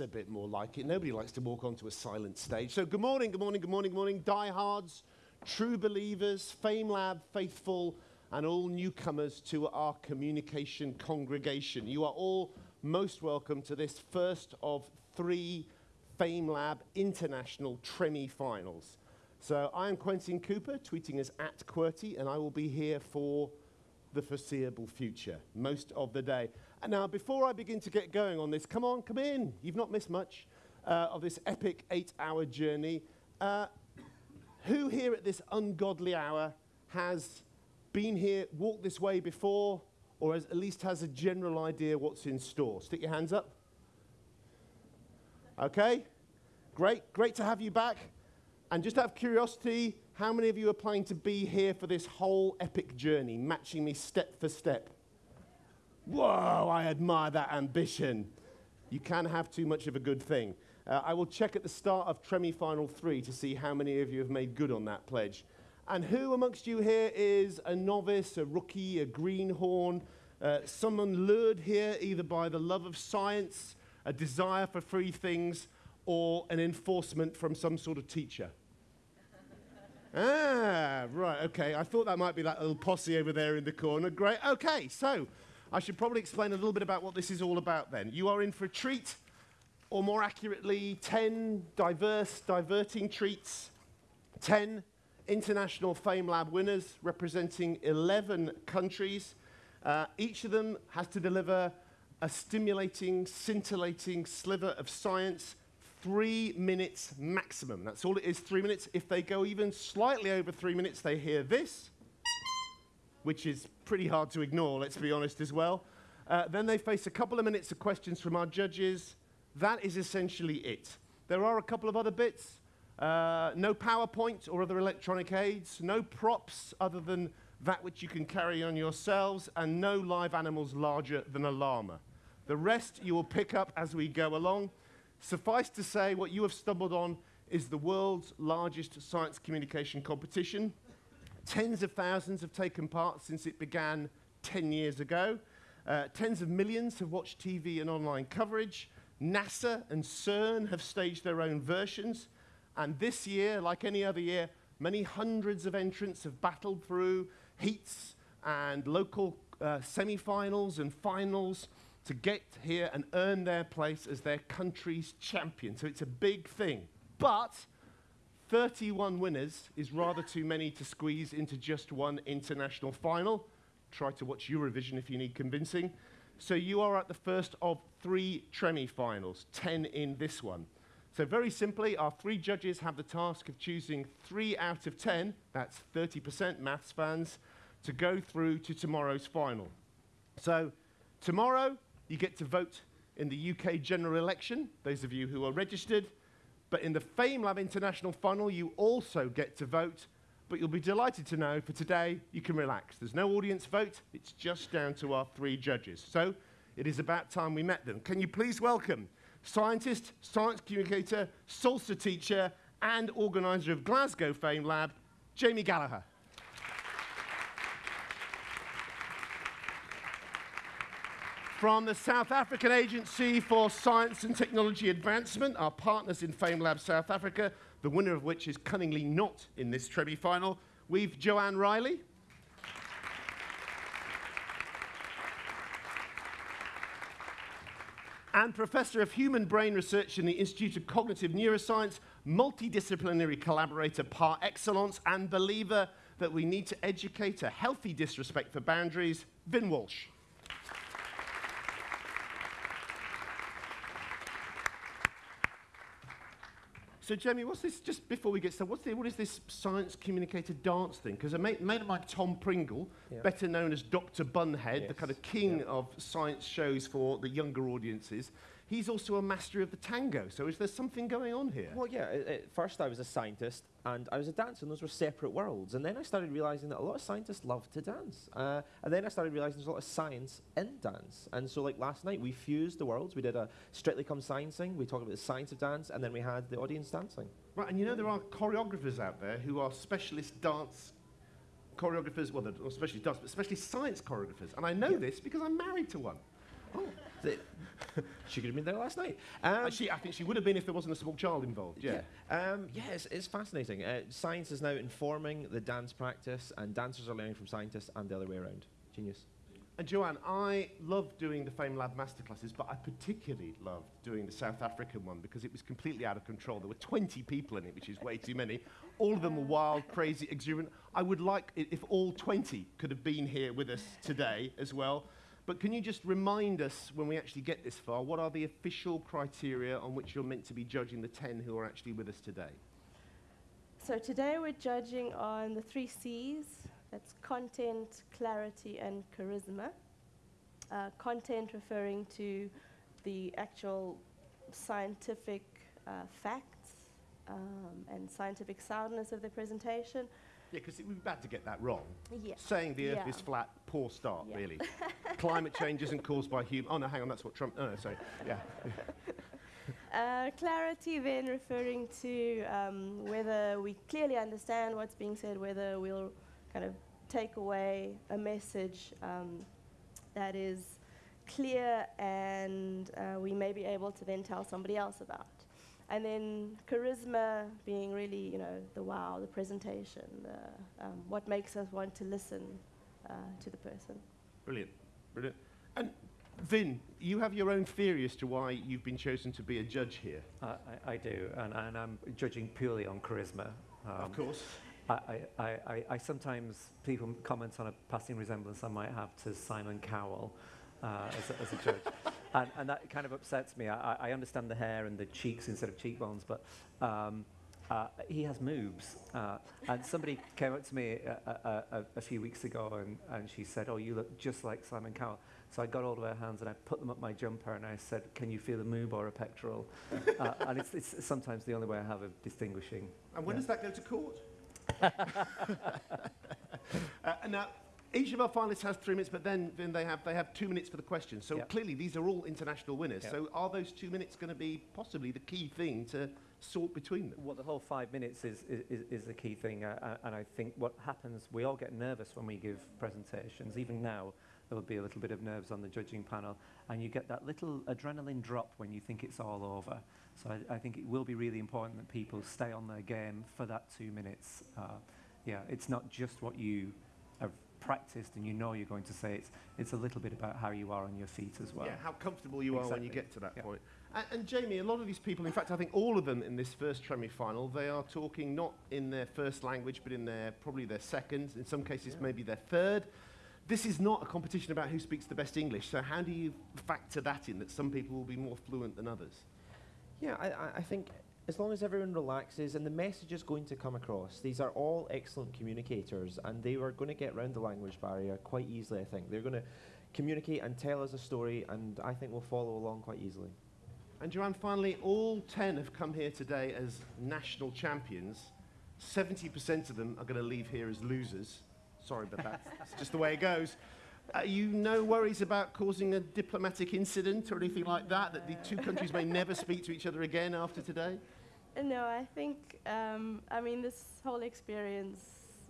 A bit more like it. Nobody likes to walk onto a silent stage. So, good morning, good morning, good morning, good morning, diehards, true believers, FameLab faithful, and all newcomers to our communication congregation. You are all most welcome to this first of three FameLab International Tremi finals. So, I am Quentin Cooper, tweeting as at QWERTY, and I will be here for the foreseeable future, most of the day. And now, before I begin to get going on this, come on, come in. You've not missed much uh, of this epic eight hour journey. Uh, who here at this ungodly hour has been here, walked this way before, or has, at least has a general idea what's in store? Stick your hands up. Okay, great, great to have you back. And just out of curiosity, how many of you are planning to be here for this whole epic journey, matching me step for step? Whoa, I admire that ambition. You can have too much of a good thing. Uh, I will check at the start of Tremi Final 3 to see how many of you have made good on that pledge. And who amongst you here is a novice, a rookie, a greenhorn, uh, someone lured here either by the love of science, a desire for free things, or an enforcement from some sort of teacher? Ah, right, okay. I thought that might be that little posse over there in the corner. Great. Okay, so I should probably explain a little bit about what this is all about then. You are in for a treat, or more accurately, 10 diverse, diverting treats, 10 international FameLab winners representing 11 countries. Uh, each of them has to deliver a stimulating, scintillating sliver of science three minutes maximum. That's all it is, three minutes. If they go even slightly over three minutes, they hear this, which is pretty hard to ignore, let's be honest as well. Uh, then they face a couple of minutes of questions from our judges. That is essentially it. There are a couple of other bits. Uh, no PowerPoint or other electronic aids, no props other than that which you can carry on yourselves, and no live animals larger than a llama. The rest you will pick up as we go along. Suffice to say, what you have stumbled on is the world's largest science communication competition. Tens of thousands have taken part since it began 10 years ago. Uh, tens of millions have watched TV and online coverage. NASA and CERN have staged their own versions. And this year, like any other year, many hundreds of entrants have battled through heats and local uh, semi-finals and finals to get here and earn their place as their country's champion. So it's a big thing. But 31 winners is rather too many to squeeze into just one international final. Try to watch Eurovision if you need convincing. So you are at the first of three Tremi finals, 10 in this one. So very simply, our three judges have the task of choosing three out of 10, that's 30% maths fans, to go through to tomorrow's final. So tomorrow, you get to vote in the UK general election, those of you who are registered. But in the FameLab International Funnel, you also get to vote. But you'll be delighted to know for today, you can relax. There's no audience vote, it's just down to our three judges. So it is about time we met them. Can you please welcome scientist, science communicator, salsa teacher, and organizer of Glasgow FameLab, Jamie Gallagher. From the South African Agency for Science and Technology Advancement, our partners in FameLab South Africa, the winner of which is cunningly not in this Tremi final, we've Joanne Riley. and Professor of Human Brain Research in the Institute of Cognitive Neuroscience, multidisciplinary collaborator par excellence, and believer that we need to educate a healthy disrespect for boundaries, Vin Walsh. So, Jamie, what's this, just before we get started, what's the, what is this science communicator dance thing? Because a mate, mate, of mine, Tom Pringle, better known as Dr. Bunhead, yes. the kind of king of science shows for the younger audiences, he's also a master of the tango. So is there something going on here? Well, yeah. At first, I was a scientist and I was a dancer, and those were separate worlds. And then I started realizing that a lot of scientists love to dance. Uh, and then I started realizing there's a lot of science in dance. And so, like last night, we fused the worlds. We did a Strictly Come Sciencing. We talked about the science of dance, and then we had the audience dancing. Right, and you know there are choreographers out there who are specialist dance choreographers, well, specialist dance, but especially science choreographers. And I know yeah. this because I'm married to one. Oh. The- she could have been there last night. Um, she, I think she would have been if there wasn't a small child involved. Yeah. Yeah, um, yeah it's, it's fascinating. Uh, science is now informing the dance practice, and dancers are learning from scientists and the other way around. Genius. And Joanne, I love doing the Fame Lab masterclasses, but I particularly loved doing the South African one because it was completely out of control. There were 20 people in it, which is way too many. All of them were wild, crazy, exuberant. I would like it if all 20 could have been here with us today as well. But can you just remind us, when we actually get this far, what are the official criteria on which you're meant to be judging the 10 who are actually with us today? So today we're judging on the three C's. That's content, clarity, and charisma. Uh, content referring to the actual scientific uh, facts um, and scientific soundness of the presentation. Yeah, because it would be bad to get that wrong. Yeah. Saying the Earth Yeah. is flat, poor start, Yeah. really. Climate change isn't caused by human. Oh no, hang on, that's what Trump. Oh no, sorry. Yeah. Uh, clarity then referring to um, whether we clearly understand what's being said, whether we'll kind of take away a message um, that is clear and uh, we may be able to then tell somebody else about. And then charisma being really, you know, the wow, the presentation, the, um, what makes us want to listen uh, to the person. Brilliant, brilliant. And Vin, you have your own theory as to why you've been chosen to be a judge here. I, I, I do, and, and I'm judging purely on charisma. Um, of course. I, I, I, I- I sometimes people comment on a passing resemblance I might have to Simon Cowell uh, as, a, as a judge, and, and that kind of upsets me. I, I- understand the hair and the cheeks instead of cheekbones, but um, uh, he has moves. Uh, and somebody came up to me a, a, a, a few weeks ago, and, and she said, "Oh, you look just like Simon Cowell." So I got hold of her hands and I put them up my jumper, and I said, "Can you feel a moob or a pectoral?" uh, and it's, it's sometimes the only way I have of distinguishing. And when Yeah. does that go to court? uh, and now, each of our finalists has three minutes, but then, then they, have, they have two minutes for the questions. So Yep. clearly, these are all international winners. Yep. So are those two minutes going to be possibly the key thing to sort between them? Well, the whole five minutes is, is, is the key thing, uh, uh, and I think what happens, we all get nervous when we give presentations. Even now, there will be a little bit of nerves on the judging panel, and you get that little adrenaline drop when you think it's all over. So I, I think it will be really important that people stay on their game for that two minutes. Uh, yeah, it's not just what you have practiced and you know you're going to say. It's, it's a little bit about how you are on your feet as well. yeah, how comfortable you are when you get to that Yeah. point. And, and Jamie, a lot of these people, in fact, I think all of them in this first Tremi final, they are talking not in their first language, but in their probably their second, in some cases maybe their third. This is not a competition about who speaks the best English. So how do you factor that in? That some people will be more fluent than others. Yeah, I, I- I think as long as everyone relaxes and the message is going to come across, these are all excellent communicators and they are going to get around the language barrier quite easily, I think. They're going to communicate and tell us a story and I think we'll follow along quite easily. And Joanne, finally, all 10 have come here today as national champions. 70% of them are going to leave here as losers. Sorry, but that's just the way it goes. Uh, you no worries about causing a diplomatic incident or anything like that, that the two countries may never speak to each other again after today? No, I think, um, I mean, this whole experience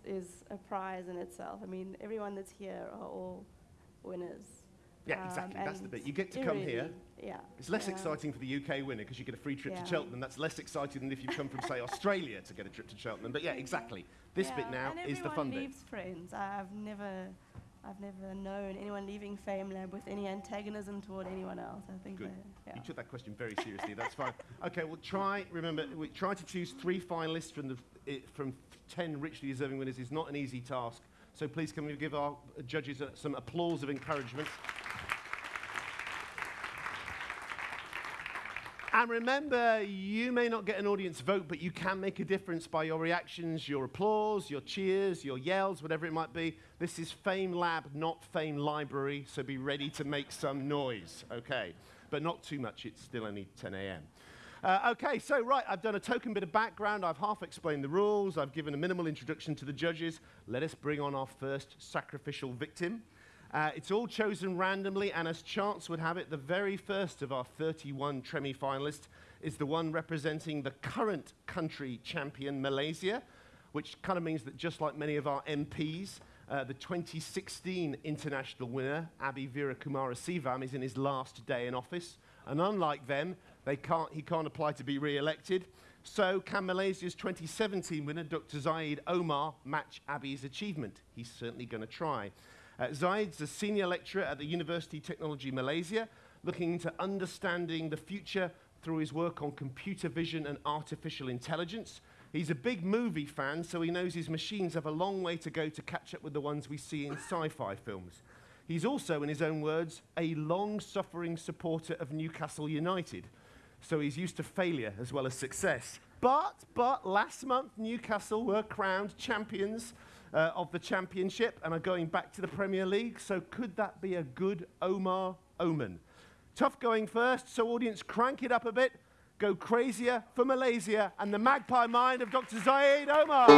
is a prize in itself. I mean, everyone that's here are all winners. Yeah, Um, exactly. That's the bit. You get to come really- here. Yeah. It's less yeah. exciting for the UK winner because you get a free trip Yeah. to Cheltenham. That's less exciting than if you come from, say, Australia to get a trip to Cheltenham. But yeah, exactly. This bit now is the fun bit. everyone leaves friends. I've never, I've never known anyone leaving Fame Lab with any antagonism toward anyone else. I think Good. they- yeah. You took that question very seriously. That's fine. Okay, well, try. Remember, we try to choose three finalists from the i from ten richly deserving winners is not an easy task. So please, can we give our judges uh, some applause of encouragement? And remember, you may not get an audience vote, but you can make a difference by your reactions, your applause, your cheers, your yells, whatever it might be. This is Fame Lab, not Fame Library, so be ready to make some noise, okay? But not too much, it's still only 10 a.m. Uh, okay, so right, I've done a token bit of background, I've half explained the rules, I've given a minimal introduction to the judges. Let us bring on our first sacrificial victim. Uh, it's all chosen randomly, and as chance would have it, the very first of our 31 Tremi finalists is the one representing the current country champion, Malaysia, which kind of means that just like many of our MPs, Uh, the 2016 international winner, Abhi Veerakumarasivam, is in his last day in office. And unlike them, they can't, he can't apply to be re-elected. So can Malaysia's 2017 winner, Dr. Zaid Omar, match Abhi's achievement? He's certainly going to try. Uh, Zaid's a senior lecturer at the University Technology Malaysia, looking into understanding the future through his work on computer vision and artificial intelligence. He's a big movie fan, so he knows his machines have a long way to go to catch up with the ones we see in sci-fi films. He's also, in his own words, a long-suffering supporter of Newcastle United, so he's used to failure as well as success. But, but, last month Newcastle were crowned champions uh, of the championship and are going back to the Premier League, so could that be a good Omar omen? Tough going first, so audience crank it up a bit go crazier for Malaysia and the magpie mind of Dr. Zaid Omar.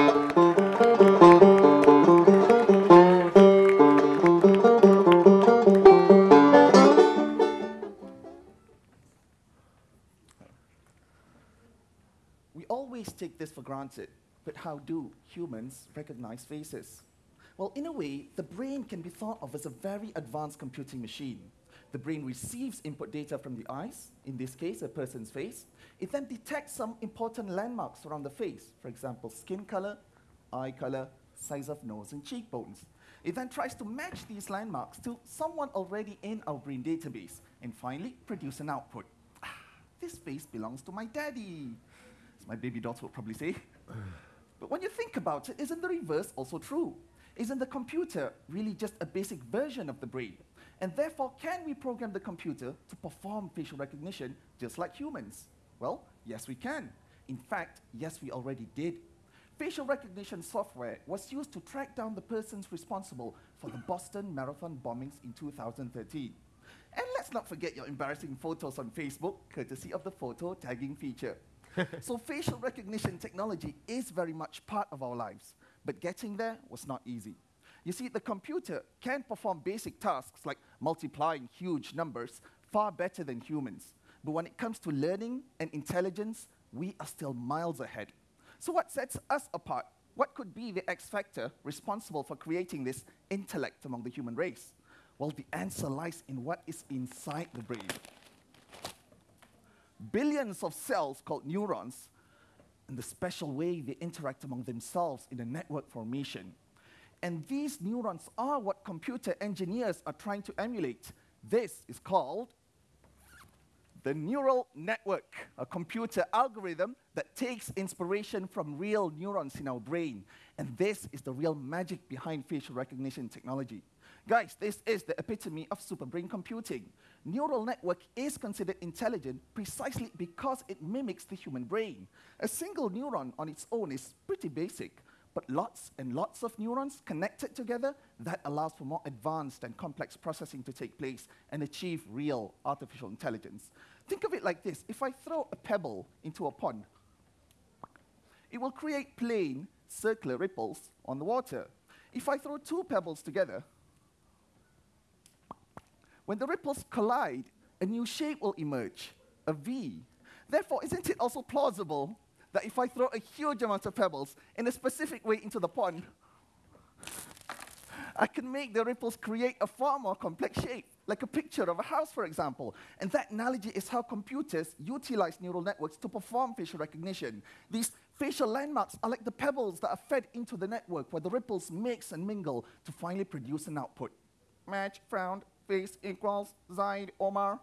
We always take this for granted, but how do humans recognize faces? Well, in a way, the brain can be thought of as a very advanced computing machine. The brain receives input data from the eyes, in this case, a person's face. It then detects some important landmarks around the face, for example, skin color, eye color, size of nose, and cheekbones. It then tries to match these landmarks to someone already in our brain database, and finally produce an output. Ah, this face belongs to my daddy, as my baby daughter would probably say. but when you think about it, isn't the reverse also true? Isn't the computer really just a basic version of the brain? And therefore, can we program the computer to perform facial recognition just like humans? Well, yes, we can. In fact, yes, we already did. Facial recognition software was used to track down the persons responsible for the Boston Marathon bombings in 2013. And let's not forget your embarrassing photos on Facebook, courtesy of the photo tagging feature. so facial recognition technology is very much part of our lives, but getting there was not easy. You see, the computer can perform basic tasks like multiplying huge numbers far better than humans. But when it comes to learning and intelligence, we are still miles ahead. So what sets us apart? What could be the X factor responsible for creating this intellect among the human race? Well, the answer lies in what is inside the brain. Billions of cells called neurons and the special way they interact among themselves in a network formation and these neurons are what computer engineers are trying to emulate. This is called the neural network, a computer algorithm that takes inspiration from real neurons in our brain. And this is the real magic behind facial recognition technology. Guys, this is the epitome of superbrain computing. Neural network is considered intelligent precisely because it mimics the human brain. A single neuron on its own is pretty basic, but lots and lots of neurons connected together, that allows for more advanced and complex processing to take place and achieve real artificial intelligence. Think of it like this. If I throw a pebble into a pond, it will create plain, circular ripples on the water. If I throw two pebbles together, when the ripples collide, a new shape will emerge, a V. Therefore, isn't it also plausible that if I throw a huge amount of pebbles in a specific way into the pond, I can make the ripples create a far more complex shape, like a picture of a house, for example. And that analogy is how computers utilize neural networks to perform facial recognition. These facial landmarks are like the pebbles that are fed into the network, where the ripples mix and mingle to finally produce an output. Match, found, face equals, Zaid, Omar.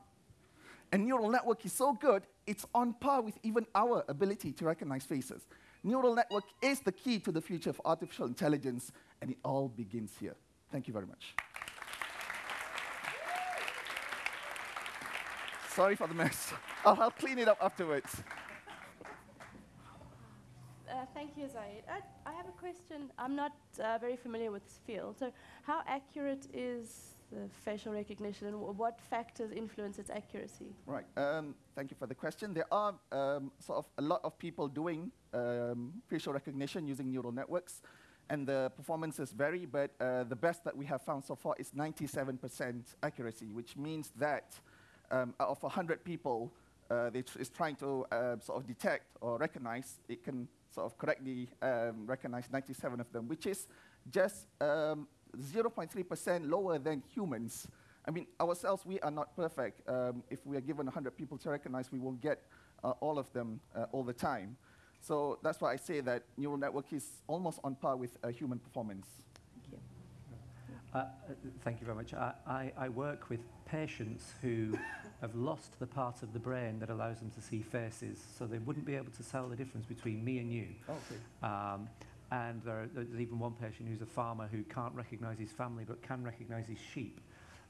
And neural network is so good, it's on par with even our ability to recognize faces. Neural network is the key to the future of artificial intelligence, and it all begins here. Thank you very much. Sorry for the mess. I'll, I'll clean it up afterwards. Uh, thank you, Zaid. I, I, have a question. I'm not uh, very familiar with this field. So, how accurate is the facial recognition and what factors influence its accuracy? Right. Um, thank you for the question. There are um, sort of a lot of people doing um, facial recognition using neural networks, and the performances vary, but uh, the best that we have found so far is 97% accuracy, which means that um, out of 100 people uh, that is trying to uh, sort of detect or recognize, it can sort of correctly um, recognize 97 of them, which is just um, 0.3% lower than humans. I mean, ourselves, we are not perfect. Um, if we are given 100 people to recognize, we won't get uh, all of them uh, all the time. So that's why I say that neural network is almost on par with uh, human performance. Uh, uh, thank you very much. I, I, I work with patients who have lost the part of the brain that allows them to see faces, so they wouldn't be able to tell the difference between me and you. Okay. Um, and there are, there's even one patient who's a farmer who can't recognize his family but can recognize his sheep.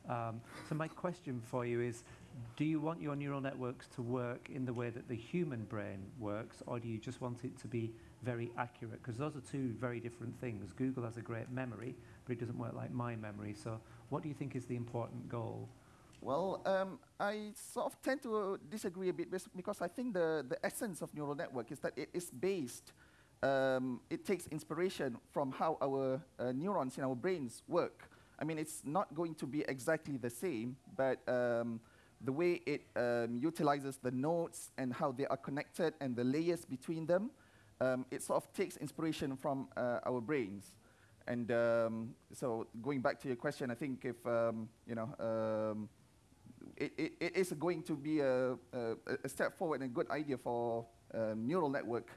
Um, so my question for you is, do you want your neural networks to work in the way that the human brain works, or do you just want it to be very accurate? Because those are two very different things. Google has a great memory, but it doesn't work like my memory. So what do you think is the important goal? Well, um, I sort of tend to disagree a bit because I think the, the essence of neural network is that it is based, um, it takes inspiration from how our uh, neurons in our brains work. I mean, it's not going to be exactly the same, but um, the way it um, utilizes the nodes and how they are connected and the layers between them, um, it sort of takes inspiration from uh, our brains. And um, so going back to your question, I think if, um, you know, it, it, it is going to be a, a, a step forward and a good idea for um, neural network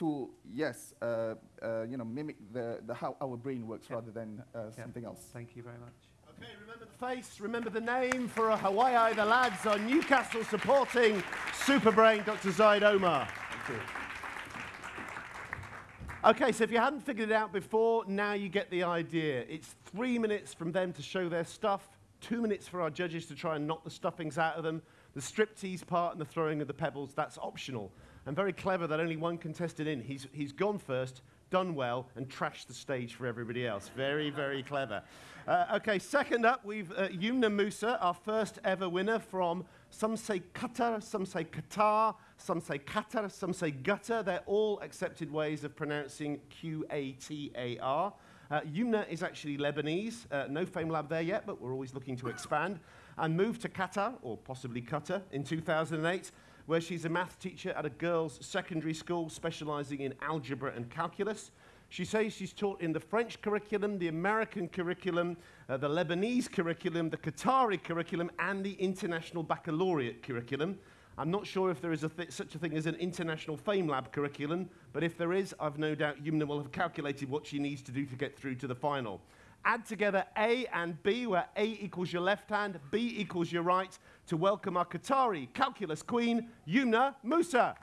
to, yes, uh, uh, you know, mimic the, the how our brain works Yeah. rather than uh, Yeah. something else. Thank you very much. Okay, remember the face, remember the name for a Hawaii. The lads are Newcastle supporting Superbrain, Dr. Zaid Omar. Okay, so if you hadn't figured it out before, now you get the idea. It's three minutes from them to show their stuff, two minutes for our judges to try and knock the stuffings out of them. The striptease part and the throwing of the pebbles, that's optional. And very clever that only one contested in. He's, he's gone first, done well, and trashed the stage for everybody else. Very, very clever. Uh, okay, second up, we've uh, Yumna Musa, our first ever winner from some say Qatar, some say Qatar, some say Qatar, some say gutter. They're all accepted ways of pronouncing Q A T A R. Uh, Yumna is actually Lebanese. Uh, no Fame Lab there yet, but we're always looking to expand. And moved to Qatar, or possibly Qatar, in 2008, where she's a math teacher at a girls' secondary school specializing in algebra and calculus. She says she's taught in the French curriculum, the American curriculum, uh, the Lebanese curriculum, the Qatari curriculum, and the International Baccalaureate curriculum. I'm not sure if there is a such a thing as an International Fame Lab curriculum, but if there is, I've no doubt Yumna will have calculated what she needs to do to get through to the final. Add together A and B, where A equals your left hand, B equals your right, to welcome our Qatari calculus queen, Yumna Musa.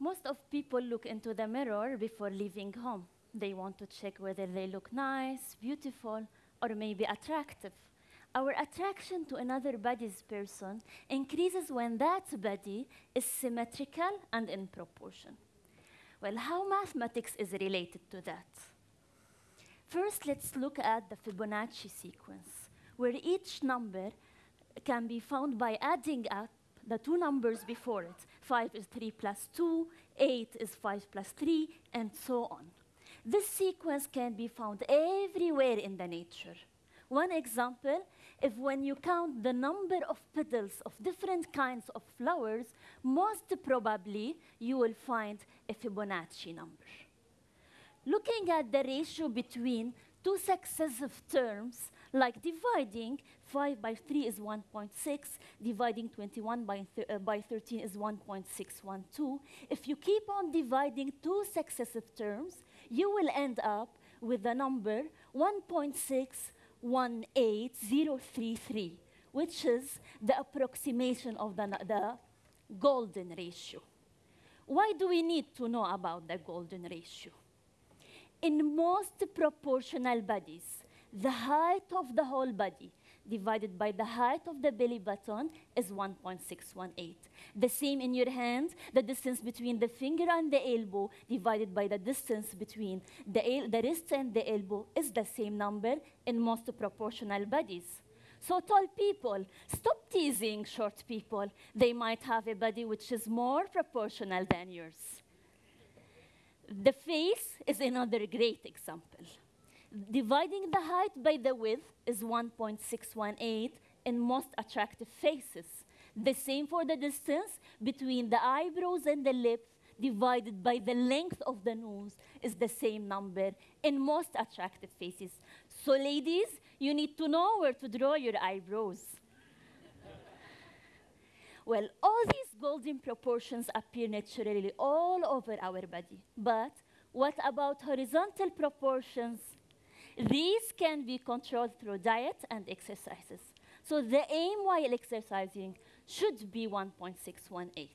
Most of people look into the mirror before leaving home. They want to check whether they look nice, beautiful, or maybe attractive. Our attraction to another body's person increases when that body is symmetrical and in proportion. Well, how mathematics is related to that? First, let's look at the Fibonacci sequence, where each number can be found by adding up the two numbers before it. 5 is 3 plus 2, 8 is 5 plus 3, and so on. This sequence can be found everywhere in the nature. One example, if when you count the number of petals of different kinds of flowers, most probably you will find a Fibonacci number. Looking at the ratio between two successive terms, like dividing 5 by 3 is 1.6, dividing 21 by, uh, by 13 is 1.612. If you keep on dividing two successive terms, you will end up with the number 1.618033, which is the approximation of the, the golden ratio. Why do we need to know about the golden ratio? In most proportional bodies, the height of the whole body divided by the height of the belly button is 1.618. The same in your hand, the distance between the finger and the elbow divided by the distance between the, the wrist and the elbow is the same number in most proportional bodies. So tall people, stop teasing short people. They might have a body which is more proportional than yours. The face is another great example. Dividing the height by the width is 1.618 in most attractive faces. The same for the distance between the eyebrows and the lips divided by the length of the nose is the same number in most attractive faces. So ladies, you need to know where to draw your eyebrows. well, all these golden proportions appear naturally all over our body. But what about horizontal proportions? These can be controlled through diet and exercises. So the aim while exercising should be 1.618.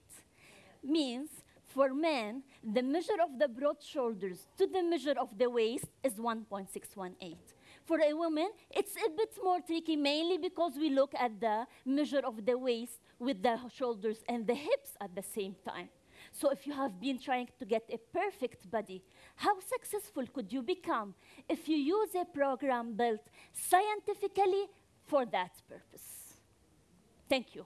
Means for men, the measure of the broad shoulders to the measure of the waist is 1.618. For a woman, it's a bit more tricky, mainly because we look at the measure of the waist with the shoulders and the hips at the same time. So if you have been trying to get a perfect body, how successful could you become if you use a program built scientifically for that purpose? Thank you.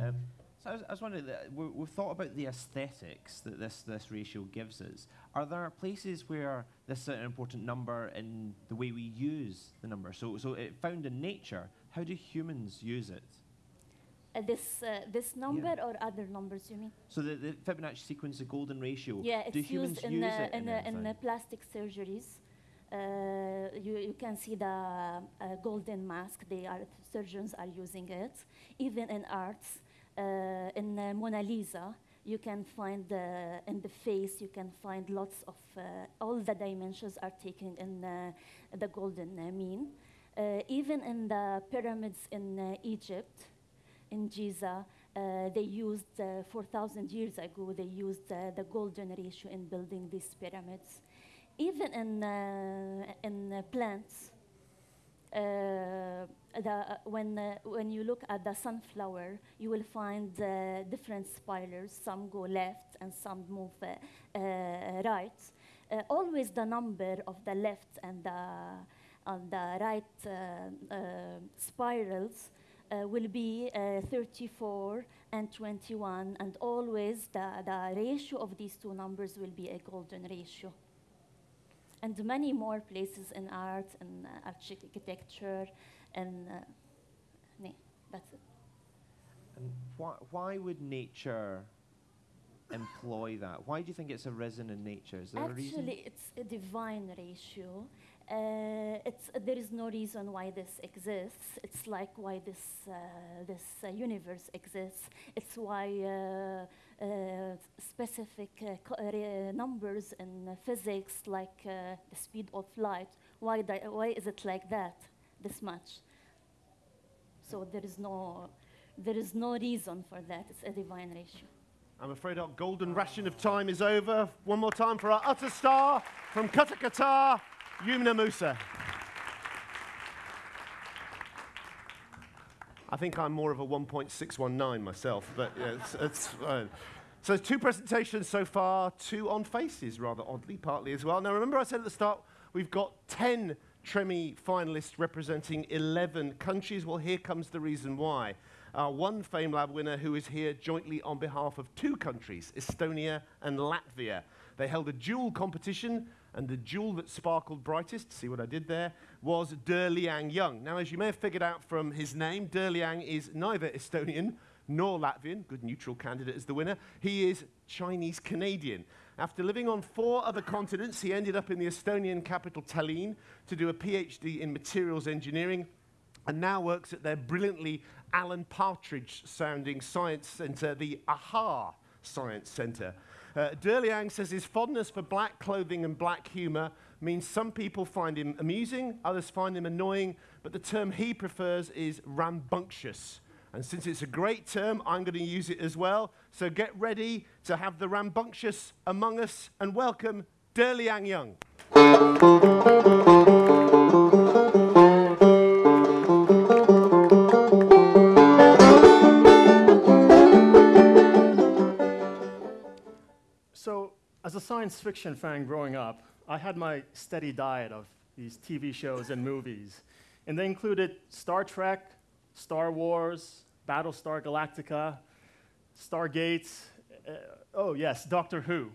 Um, so I was, I was wondering, that we, we've thought about the aesthetics that this, this ratio gives us. Are there places where this is an important number in the way we use the number? So, so it found in nature, how do humans use it? Uh, this, uh, this number or other numbers, you mean? So the, the Fibonacci sequence, the golden ratio, Yeah, do it's humans used in, use uh, it in, in, in plastic surgeries. Uh, you, you can see the uh, golden mask. They are surgeons are using it. Even in arts, uh, in uh, Mona Lisa, you can find uh, in the face. You can find lots of uh, all the dimensions are taken in uh, the golden uh, mean. Uh, even in the pyramids in uh, Egypt, in Giza, uh, they used uh, 4,000 years ago. They used the golden ratio in building these pyramids. Even in in plants, uh, the, uh, when uh, when you look at the sunflower, you will find different spirals. Some go left and some move right. Always the number of the left and the on the right uh, uh, spirals uh, will be uh, 34 and 21, and always the, the ratio of these two numbers will be a golden ratio. And many more places in art and uh, architecture, and uh, nee, that's it. And why, why would nature employ that? Why do you think it's arisen in nature? Is there a reason? Actually, it's a divine ratio. Uh, it's, there is no reason why this exists. It's like why this, uh, this uh, universe exists. It's why specific numbers in physics, like the speed of light, why, why is it like that, this much? So there is no, there is no reason for that. It's a divine ratio. I'm afraid our golden ration of time is over. One more time for our utter star from Qatar, Qatar, Yumna Musa. I think I'm more of a 1.619 myself, but yeah, it's, it's fine. So two presentations so far, two on faces, rather oddly, partly as well. Now remember I said at the start, we've got 10 Tremi finalists representing 11 countries. Well, here comes the reason why. Our one FameLab winner who is here jointly on behalf of two countries, Estonia and Latvia. They held a dual competition, and the jewel that sparkled brightest, see what I did there, was Der Liang Young. Now, as you may have figured out from his name, Der Liang is neither Estonian nor Latvian, good neutral candidate as the winner. He is Chinese Canadian. After living on four other continents, he ended up in the Estonian capital Tallinn to do a PhD in materials engineering and now works at their brilliantly Alan Partridge sounding science centre, the AHHAA Science Centre. Uh, Derliang says his fondness for black clothing and black humour means some people find him amusing, others find him annoying, but the term he prefers is rambunctious. And since it's a great term, I'm going to use it as well. So get ready to have the rambunctious among us and welcome Derliang Young. As a science fiction fan growing up, I had my steady diet of these TV shows and movies. And they included Star Trek, Star Wars, Battlestar Galactica, Stargate, uh, oh yes, Doctor Who.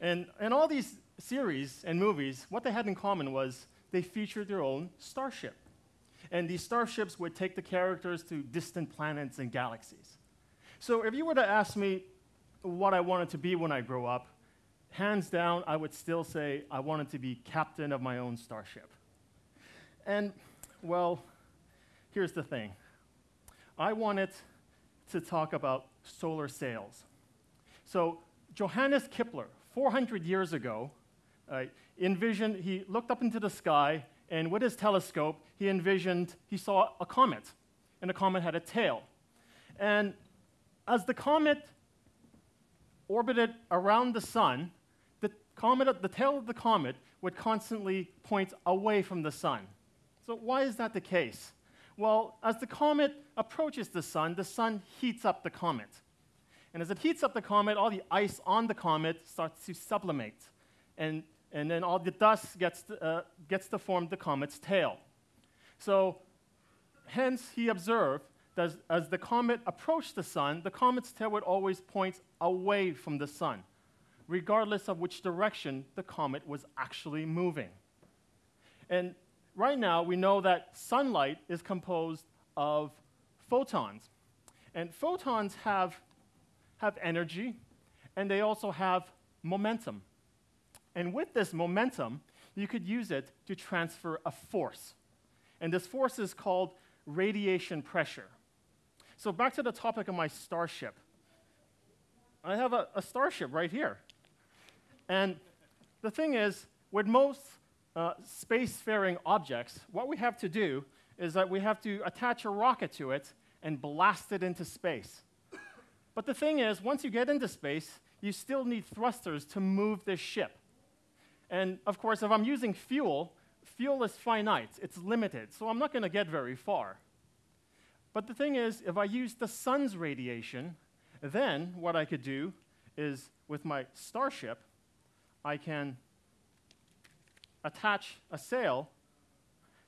And, and all these series and movies, what they had in common was they featured their own starship. And these starships would take the characters to distant planets and galaxies. So if you were to ask me what I wanted to be when I grow up, hands down, I would still say I wanted to be captain of my own starship. And, well, here's the thing I wanted to talk about solar sails. So, Johannes Kepler, 400 years ago, uh, envisioned, he looked up into the sky, and with his telescope, he envisioned, he saw a comet, and the comet had a tail. And as the comet orbited around the sun, comet, the tail of the comet would constantly point away from the sun. So, why is that the case? Well, as the comet approaches the sun, the sun heats up the comet. And as it heats up the comet, all the ice on the comet starts to sublimate. And, and then all the dust gets to, uh, gets to form the comet's tail. So, hence, he observed that as, as the comet approached the sun, the comet's tail would always point away from the sun, regardless of which direction the comet was actually moving. And right now, we know that sunlight is composed of photons. And photons have have energy, and they also have momentum. And with this momentum, you could use it to transfer a force. And this force is called radiation pressure. So, back to the topic of my starship. I have a, a starship right here. And the thing is, with most uh, spacefaring objects, what we have to do is that we have to attach a rocket to it and blast it into space. But the thing is, once you get into space, you still need thrusters to move this ship. And of course, if I'm using fuel, fuel is finite, it's limited, so I'm not going to get very far. But the thing is, if I use the sun's radiation, then what I could do is with my starship, I can attach a sail,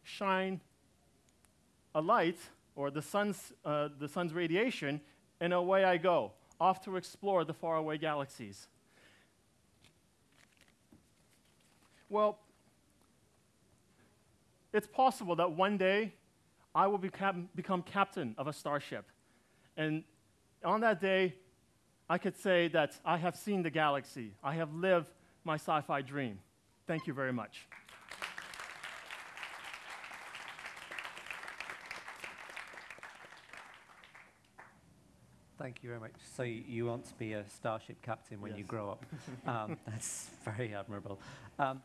shine a light, or the sun's, uh, the sun's radiation, and away I go, off to explore the faraway galaxies. Well, it's possible that one day I will become, become captain of a starship. And on that day, I could say that I have seen the galaxy. I have lived my sci fi dream. Thank you very much. Thank you very much. So you want to be a starship captain when you grow up. Um, that's very admirable. Um,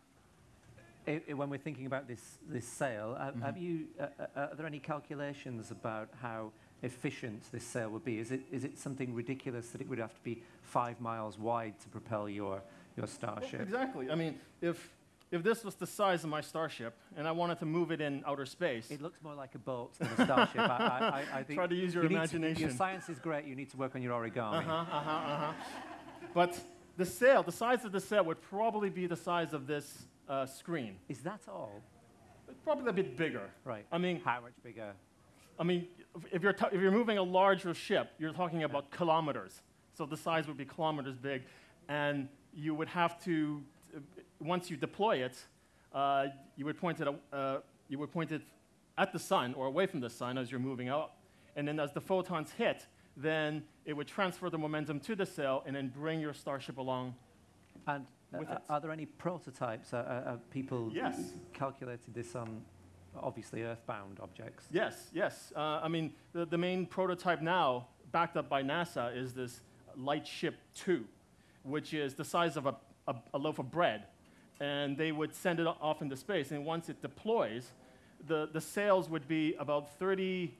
i- i- when we're thinking about this, this sail, uh, have you, uh, uh, are there any calculations about how efficient this sail would be? Is it, is it something ridiculous that it would have to be five miles wide to propel your, your Well, starship? exactly. I mean, if, if this was the size of my starship and I wanted to move it in outer space, It looks more like a boat than a starship. I, I, I, I think Try to use your you need to- imagination. your science is great. You need to work on your origami. Uh-huh, uh-huh, uh-huh. But the sail, the size of the sail would probably be the size of this uh, screen. Is that all? Probably a bit bigger. Right. I mean, How much bigger? I mean, if- if you're, t- if you're moving a larger ship, you're talking about kilometers. So the size would be kilometers big. And you would have to, uh, once you deploy it, uh, you, would point it, uh, you would point it at the sun or away from the sun as you're moving out. And then as the photons hit, then it would transfer the momentum to the sail and then bring your starship along. And uh, With uh, it. are there any prototypes? Uh, uh, people Yes. calculated this on obviously earthbound objects. Yes, yes. Uh, I mean, the, the main prototype now, backed up by NASA, is this Lightship 2, which is the size of a, a, a loaf of bread. And they would send it off into space. And once it deploys, the, the sails would be about 30,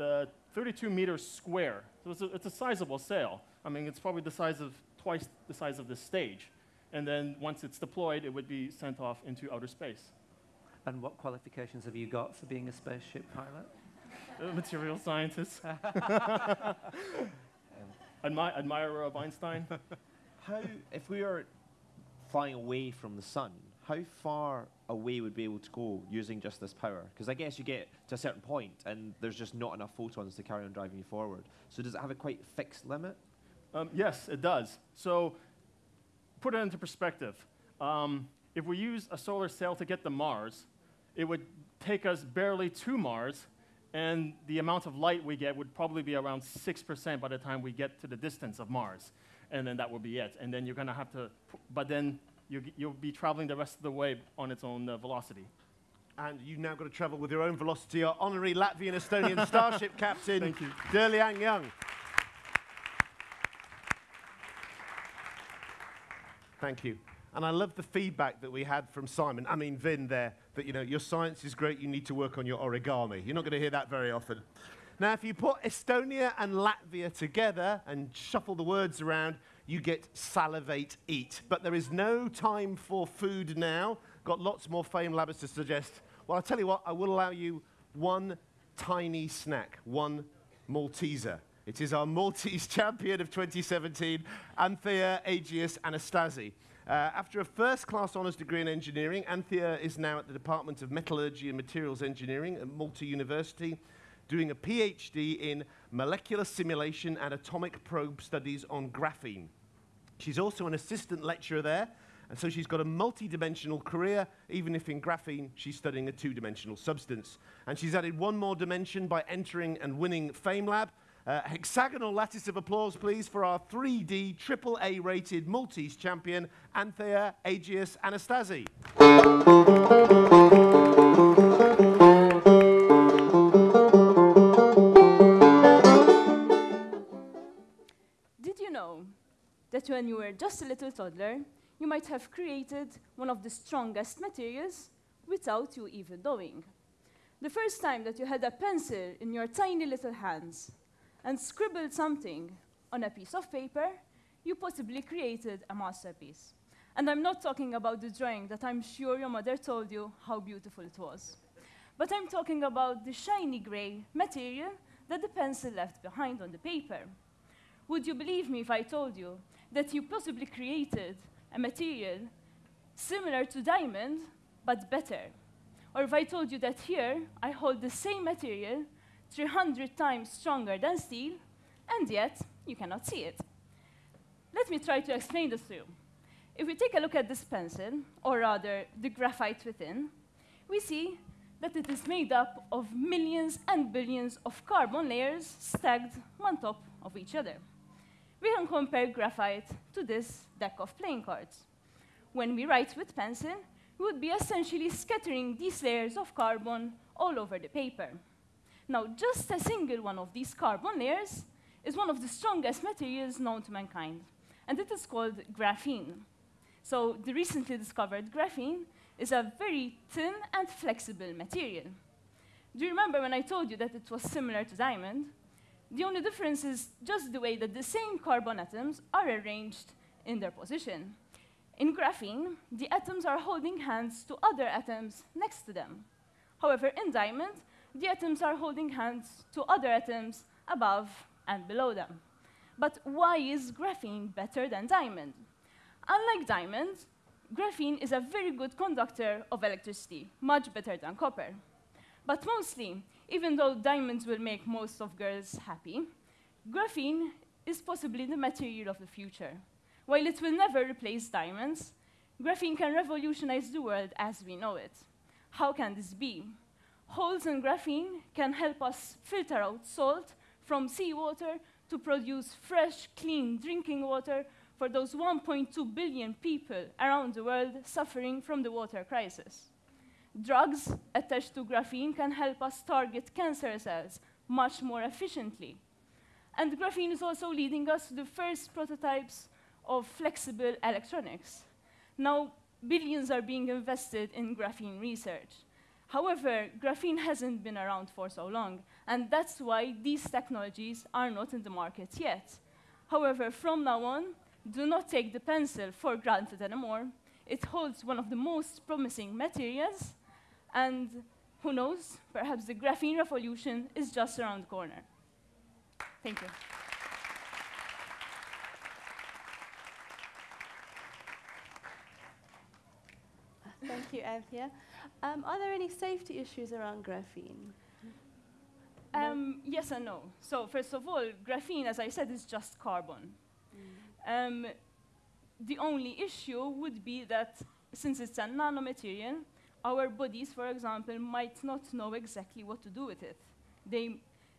uh, 32 meters square. So it's a, it's a sizable sail. I mean, it's probably the size of twice the size of this stage. And then once it's deployed, it would be sent off into outer space. And what qualifications have you got for being a spaceship pilot? Uh, material scientist. Admi- admirer of Einstein. How, if we are flying away from the sun, how far away would be able to go using just this power? Because I guess you get to a certain point and there's just not enough photons to carry on driving you forward. So does it have a quite fixed limit? Um, yes, it does. So, put it into perspective. um, if we use a solar sail to get to Mars, it would take us barely to Mars, and the amount of light we get would probably be around 6% by the time we get to the distance of Mars. And then that will be it. And then you're going to have to, but then you, you'll be traveling the rest of the way on its own uh, velocity. And you've now got to travel with your own velocity. Our honorary Latvian Estonian Starship captain, Thank you. Derliang Young. Thank you. And I love the feedback that we had from Simon, I mean Vin there, that you know, your science is great, you need to work on your origami. You're not going to hear that very often. Now, if you put Estonia and Latvia together and shuffle the words around, you get salivate eat. But there is no time for food now. Got lots more FameLabbers to suggest. Well, I'll tell you what, I will allow you one tiny snack, one Malteser. It is our Maltese champion of 2017, Anthea Agius Anastasi. Uh, after a first class honours degree in engineering, Anthea is now at the Department of Metallurgy and Materials Engineering at Malta University, doing a PhD in molecular simulation and atomic probe studies on graphene. She's also an assistant lecturer there, and so she's got a multi-dimensional career, even if in graphene she's studying a two-dimensional substance. And she's added one more dimension by entering and winning FameLab. Uh, hexagonal lattice of applause, please, for our 3D AAA rated Maltese champion, Anthea Agius Anastasi. That when you were just a little toddler, you might have created one of the strongest materials without you even knowing? The first time that you had a pencil in your tiny little hands and scribbled something on a piece of paper, you possibly created a masterpiece. And I'm not talking about the drawing that I'm sure your mother told you how beautiful it was. But I'm talking about the shiny gray material that the pencil left behind on the paper. Would you believe me if I told you that you possibly created a material similar to diamond, but better? Or if I told you that here I hold the same material 300 times stronger than steel, and yet you cannot see it. Let me try to explain this to you. If we take a look at this pencil, or rather the graphite within, we see that it is made up of millions and billions of carbon layers stacked on top of each other. We can compare graphite to this deck of playing cards. When we write with pencil, we would be essentially scattering these layers of carbon all over the paper. Now, just a single one of these carbon layers is one of the strongest materials known to mankind, and it is called graphene. So the recently discovered graphene is a very thin and flexible material. Do you remember when I told you that it was similar to diamond? The only difference is just the way that the same carbon atoms are arranged in their position. In graphene, the atoms are holding hands to other atoms next to them. However, in diamond, the atoms are holding hands to other atoms above and below them. But why is graphene better than diamond? Unlike diamond, graphene is a very good conductor of electricity, much better than copper. But mostly, even though diamonds will make most of girls happy, graphene is possibly the material of the future. While it will never replace diamonds, graphene can revolutionize the world as we know it. How can this be? Holes in graphene can help us filter out salt from seawater to produce fresh, clean drinking water for those 1.2 billion people around the world suffering from the water crisis. Drugs attached to graphene can help us target cancer cells much more efficiently. And graphene is also leading us to the first prototypes of flexible electronics. Now, billions are being invested in graphene research. However, graphene hasn't been around for so long, and that's why these technologies are not in the market yet. However, from now on, do not take the pencil for granted anymore. It holds one of the most promising materials, and who knows, perhaps the graphene revolution is just around the corner. Thank you. Thank you, Anthea. Um, are there any safety issues around graphene? Um, yes and no. So first of all, graphene, as I said, is just carbon. Um, the only issue would be that since it's a nanomaterial, our bodies, for example, might not know exactly what to do with it. They,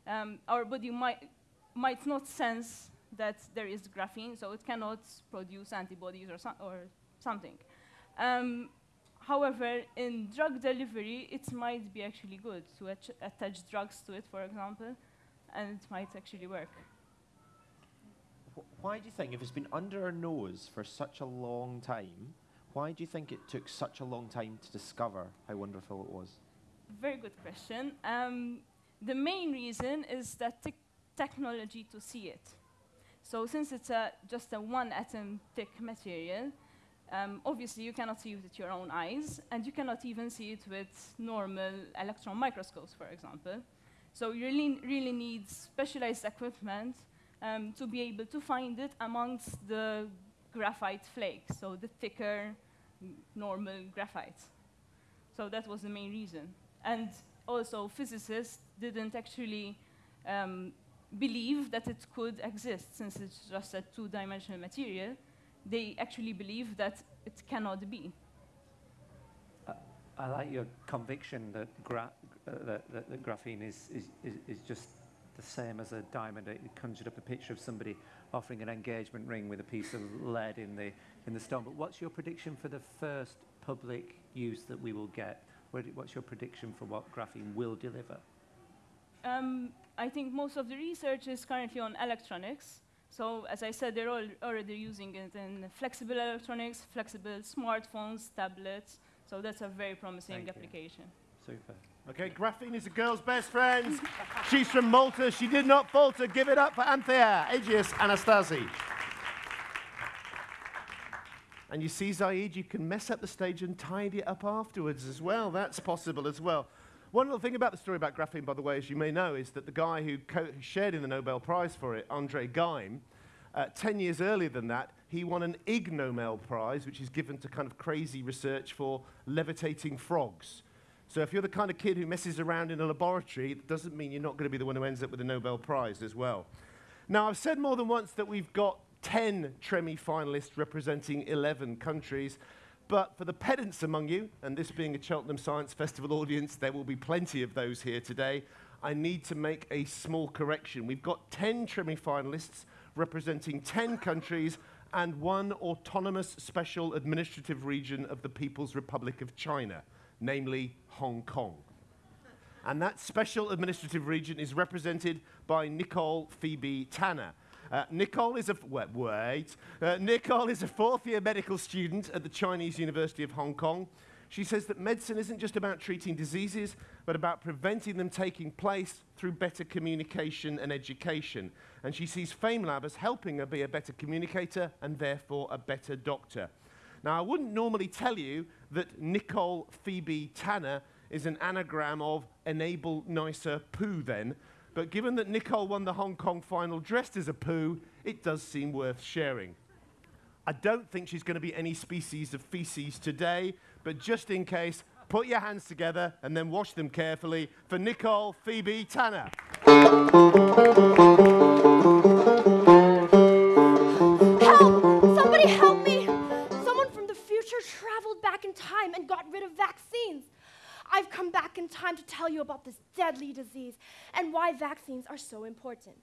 um, our body might, might not sense that there is graphene, so it cannot produce antibodies or, so or something. Um, however, in drug delivery, it might be actually good to attach drugs to it, for example, and it might actually work. why do you think, if it's been under our nose for such a long time, why do you think it took such a long time to discover how wonderful it was? Very good question. Um, the main reason is that technology to see it. So since it's a, just a one atom thick material, um, obviously you cannot see it with your own eyes, and you cannot even see it with normal electron microscopes, for example. So you really, really need specialized equipment um, to be able to find it amongst the graphite flakes, so the thicker, normal graphite. So that was the main reason. And also, physicists didn't actually um, believe that it could exist, since it's just a two-dimensional material. They actually believe that it cannot be. I like your conviction that, gra uh, that, that, that graphene is, is, is, is just the same as a diamond. It conjured up a picture of somebody offering an engagement ring with a piece of lead in the, in the stone. But what's your prediction for the first public use that we will get? What's your prediction for what graphene will deliver? Um, I think most of the research is currently on electronics. So as I said, they're all already using it in flexible electronics, flexible smartphones, tablets. So that's a very promising Thank application. You. Super. Okay, graphene is a girl's best friend. She's from Malta. She did not falter. Give it up for Anthea Agius Anastasi. And you see, Zaid, you can mess up the stage and tidy it up afterwards as well. That's possible as well. One little thing about the story about graphene, by the way, as you may know, is that the guy who shared in the Nobel Prize for it, Andre Geim, uh, 10 years earlier than that, he won an Ig Nobel Prize, which is given to kind of crazy research for levitating frogs. So if you're the kind of kid who messes around in a laboratory, it doesn't mean you're not going to be the one who ends up with a Nobel Prize as well. Now, I've said more than once that we've got 10 Tremi finalists representing 11 countries. But for the pedants among you, and this being a Cheltenham Science Festival audience, there will be plenty of those here today. I need to make a small correction. We've got 10 Tremi finalists representing 10 countries and one autonomous special administrative region of the People's Republic of China, namely Hong Kong. And that special administrative region is represented by Nicole Phoebe Tanner. Uh, Nicole is a wait. wait. Uh, Nicole is a fourth-year medical student at the Chinese University of Hong Kong. She says that medicine isn't just about treating diseases, but about preventing them taking place through better communication and education. And she sees FameLab as helping her be a better communicator and therefore a better doctor. Now, I wouldn't normally tell you that Nicole Phoebe Tanner is an anagram of enable nicer poo then, but given that Nicole won the Hong Kong final dressed as a poo, it does seem worth sharing. I don't think she's going to be any species of feces today, but just in case, put your hands together and then wash them carefully for Nicole Phoebe Tanner. Time and got rid of vaccines. I've come back in time to tell you about this deadly disease and why vaccines are so important.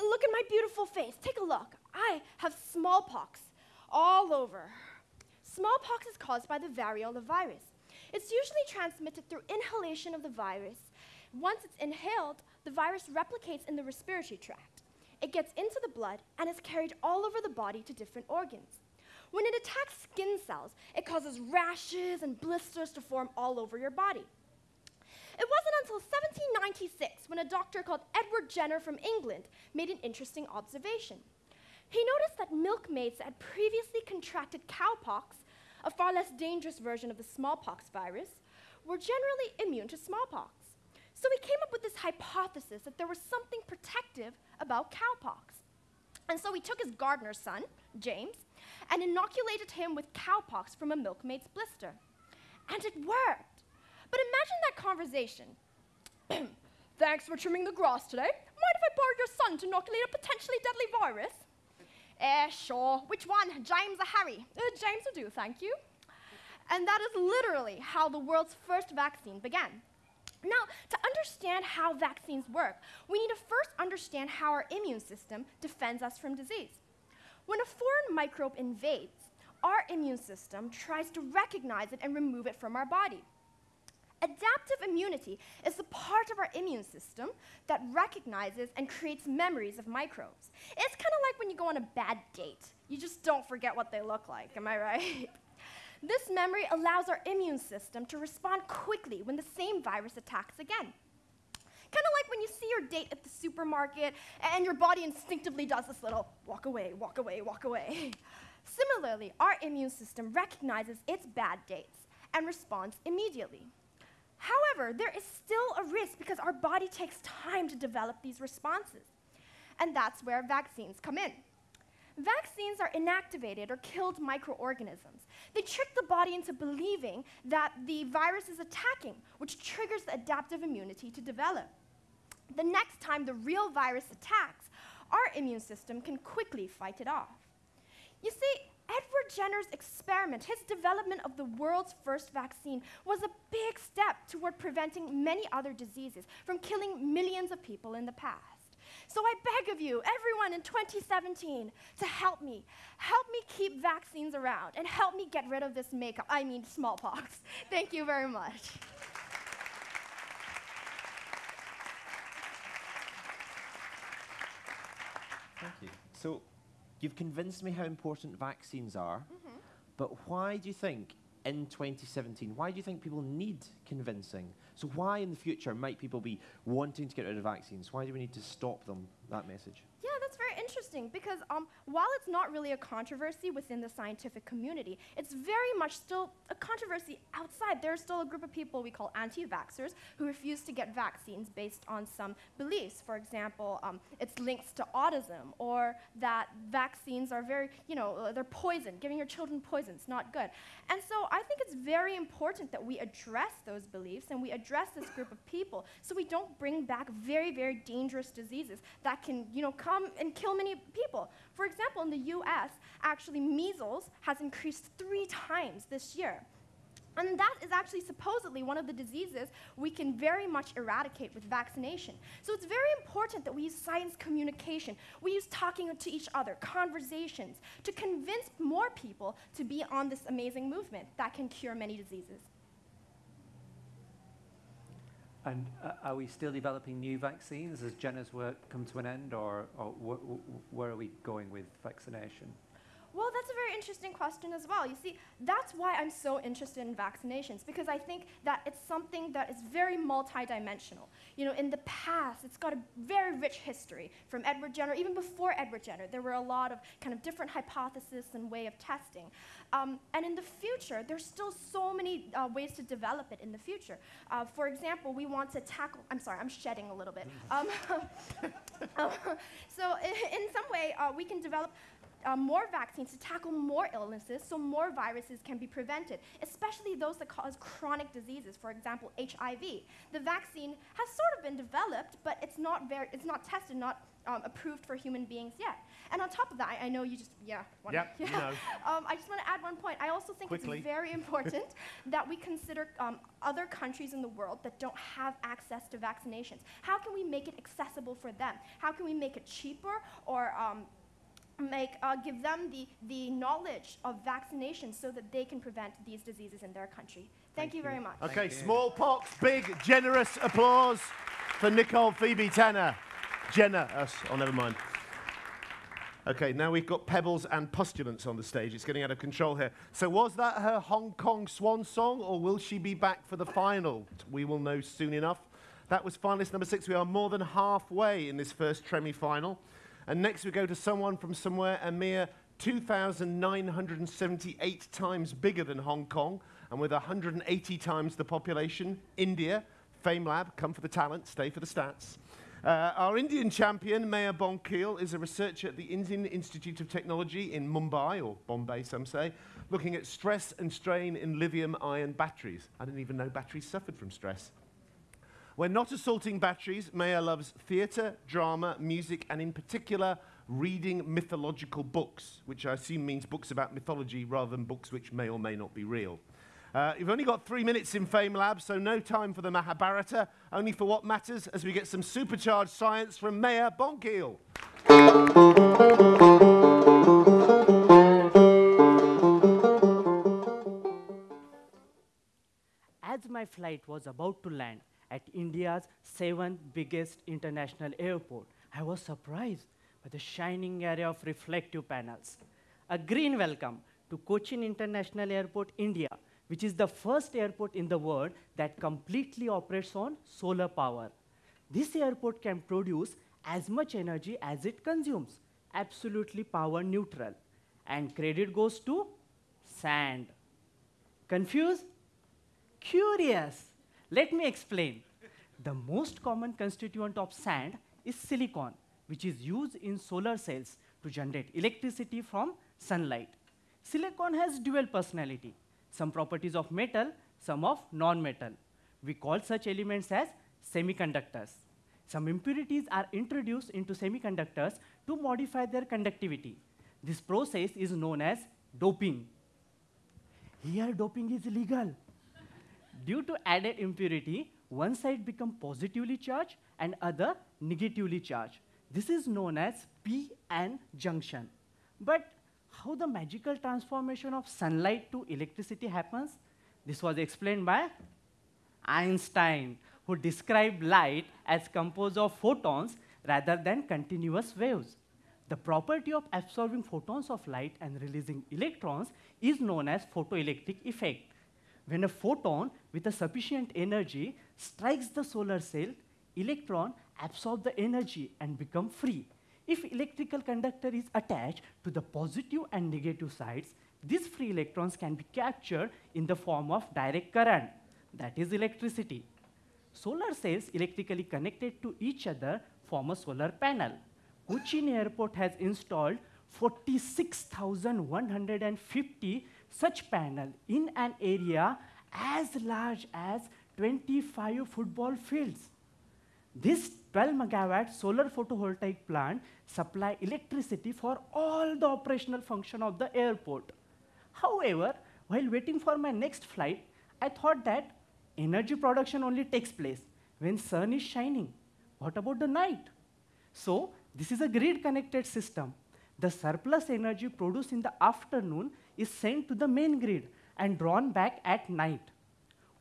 Look at my beautiful face. Take a look. I have smallpox all over. Smallpox is caused by the variola virus. It's usually transmitted through inhalation of the virus. Once it's inhaled, the virus replicates in the respiratory tract. It gets into the blood and is carried all over the body to different organs. When it attacks skin cells, it causes rashes and blisters to form all over your body. It wasn't until 1796 when a doctor called Edward Jenner from England made an interesting observation. He noticed that milkmaids that had previously contracted cowpox, a far less dangerous version of the smallpox virus, were generally immune to smallpox. So he came up with this hypothesis that there was something protective about cowpox. And so he took his gardener's son, James, and inoculated him with cowpox from a milkmaid's blister. And it worked. But imagine that conversation. Thanks for trimming the grass today. Mind if I borrow your son to inoculate a potentially deadly virus? Eh, sure. Which one, James or Harry? Uh, James will do, thank you. And that is literally how the world's first vaccine began. Now, to understand how vaccines work, we need to first understand how our immune system defends us from disease. When a foreign microbe invades, our immune system tries to recognize it and remove it from our body. Adaptive immunity is the part of our immune system that recognizes and creates memories of microbes. It's kind of like when you go on a bad date. You just don't forget what they look like, am I right? This memory allows our immune system to respond quickly when the same virus attacks again. Kind of like when you see your date at the supermarket and your body instinctively does this little walk away, walk away, walk away. Similarly, our immune system recognizes its bad dates and responds immediately. However, there is still a risk because our body takes time to develop these responses. And that's where vaccines come in. Vaccines are inactivated or killed microorganisms. They trick the body into believing that the virus is attacking, which triggers the adaptive immunity to develop. The next time the real virus attacks, our immune system can quickly fight it off. You see, Edward Jenner's experiment, his development of the world's first vaccine, was a big step toward preventing many other diseases from killing millions of people in the past. So I beg of you, everyone in 2017, to help me. Help me keep vaccines around and help me get rid of this makeup, I mean smallpox. Thank you very much. Thank you. So, you've convinced me how important vaccines are, mm-hmm. but why do you think in 2017, why do you think people need convincing? So, why in the future might people be wanting to get rid of vaccines? Why do we need to stop them, that message? Interesting because um, while it's not really a controversy within the scientific community, it's very much still a controversy outside. There's still a group of people we call anti vaxxers who refuse to get vaccines based on some beliefs. For example, um, it's links to autism or that vaccines are very, you know, uh, they're poison. Giving your children poison is not good. And so I think it's very important that we address those beliefs and we address this group of people so we don't bring back very, very dangerous diseases that can, you know, come and kill many people. For example, in the US, actually measles has increased three times this year. And that is actually supposedly one of the diseases we can very much eradicate with vaccination. So it's very important that we use science communication, we use talking to each other, conversations, to convince more people to be on this amazing movement that can cure many diseases. And uh, are we still developing new vaccines? Has Jenner's work come to an end, or, or wh- wh- where are we going with vaccination? Well, that's a very interesting question as well. You see, that's why I'm so interested in vaccinations, because I think that it's something that is very multidimensional. You know, in the past, it's got a very rich history from Edward Jenner, even before Edward Jenner. There were a lot of kind of different hypotheses and way of testing. Um, and in the future, there's still so many uh, ways to develop it in the future. Uh, for example, we want to tackle, I'm sorry, I'm shedding a little bit. Um, so in, in some way, uh, we can develop uh, more vaccines to tackle more illnesses so more viruses can be prevented, especially those that cause chronic diseases, for example, HIV. The vaccine has sort of been developed, but it's not, very, it's not tested, not um, approved for human beings yet. And on top of that, I, I know you just, yeah. wanna- Yep, yeah. no. Um, I just want to add one point. I also think Quickly. it's very important that we consider um, other countries in the world that don't have access to vaccinations. How can we make it accessible for them? How can we make it cheaper or um, make, uh, give them the, the knowledge of vaccination so that they can prevent these diseases in their country? Thank, you very much. Okay, smallpox, big, generous applause for Nicole Phoebe Tanner. Jenna, us. Oh, never mind. Okay, now we've got Pebbles and Postulants on the stage. It's getting out of control here. So, was that her Hong Kong swan song, or will she be back for the final? We will know soon enough. That was finalist number six. We are more than halfway in this first Tremi final. And next we go to someone from somewhere a mere 2,978 times bigger than Hong Kong and with 180 times the population, India. FameLab, come for the talent, stay for the stats. Uh, our Indian champion, Mayur Bonkile, is a researcher at the Indian Institute of Technology in Mumbai, or Bombay, some say, looking at stress and strain in lithium ion batteries. I didn't even know batteries suffered from stress. When not assaulting batteries, Mayur loves theatre, drama, music, and in particular, reading mythological books, which I assume means books about mythology rather than books which may or may not be real. Uh, you've only got three minutes in FameLab, so no time for the Mahabharata, only for what matters as we get some supercharged science from Mayur Bonkile. As my flight was about to land at India's seventh biggest international airport, I was surprised by the shining array of reflective panels. A green welcome to Cochin International Airport, India, which is the first airport in the world that completely operates on solar power. This airport can produce as much energy as it consumes, absolutely power neutral. And credit goes to sand. Confused? Curious. Let me explain. The most common constituent of sand is silicon, which is used in solar cells to generate electricity from sunlight. Silicon has dual personality, some properties of metal, some of non-metal. We call such elements as semiconductors. Some impurities are introduced into semiconductors to modify their conductivity. This process is known as doping. Here, doping is illegal. Due to added impurity, one side become positively charged and other negatively charged. This is known as p-n junction. But how the magical transformation of sunlight to electricity happens? This was explained by Einstein, who described light as composed of photons rather than continuous waves. The property of absorbing photons of light and releasing electrons is known as photoelectric effect. When a photon with a sufficient energy strikes the solar cell, electron absorb the energy and become free. If electrical conductor is attached to the positive and negative sides, these free electrons can be captured in the form of direct current, that is electricity. Solar cells electrically connected to each other form a solar panel. Cochin Airport has installed 46,150 such panel in an area as large as 25 football fields. This 12 megawatt solar photovoltaic plant supply electricity for all the operational function of the airport. However, while waiting for my next flight, I thought that energy production only takes place when sun is shining. What about the night? So, this is a grid connected system. The surplus energy produced in the afternoon is sent to the main grid and drawn back at night.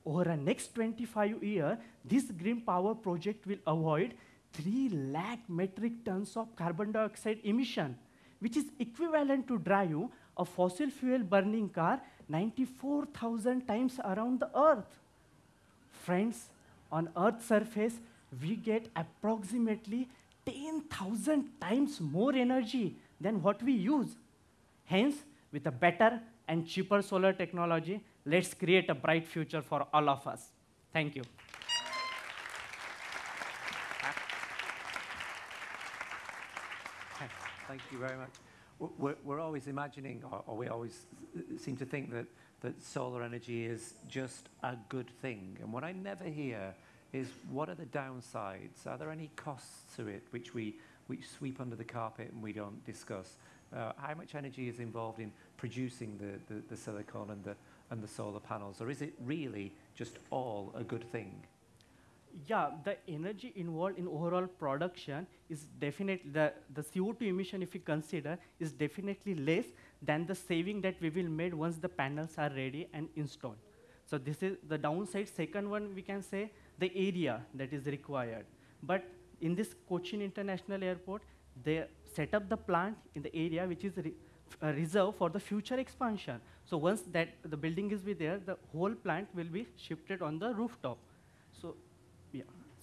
Over the next 25 years, this green power project will avoid 3 lakh metric tons of carbon dioxide emission, which is equivalent to drive a fossil fuel burning car 94,000 times around the earth. Friends, on Earth's surface, we get approximately 10,000 times more energy than what we use. Hence, with a better and cheaper solar technology, let's create a bright future for all of us. Thank you. Thank you very much. We're, we're always imagining, or, or we always seem to think that, that solar energy is just a good thing. And what I never hear is what are the downsides? Are there any costs to it which we which sweep under the carpet and we don't discuss? Uh, how much energy is involved in producing the, the, the silicon and the, and the solar panels? Or is it really just all a good thing? Yeah, the energy involved in overall production is definitely, the, the CO2 emission, if you consider, is definitely less than the saving that we will make once the panels are ready and installed. So this is the downside. Second one, we can say the area that is required. But in this Cochin International Airport, they set up the plant in the area which is re uh, reserved for the future expansion. So once that the building is there, the whole plant will be shifted on the rooftop. So.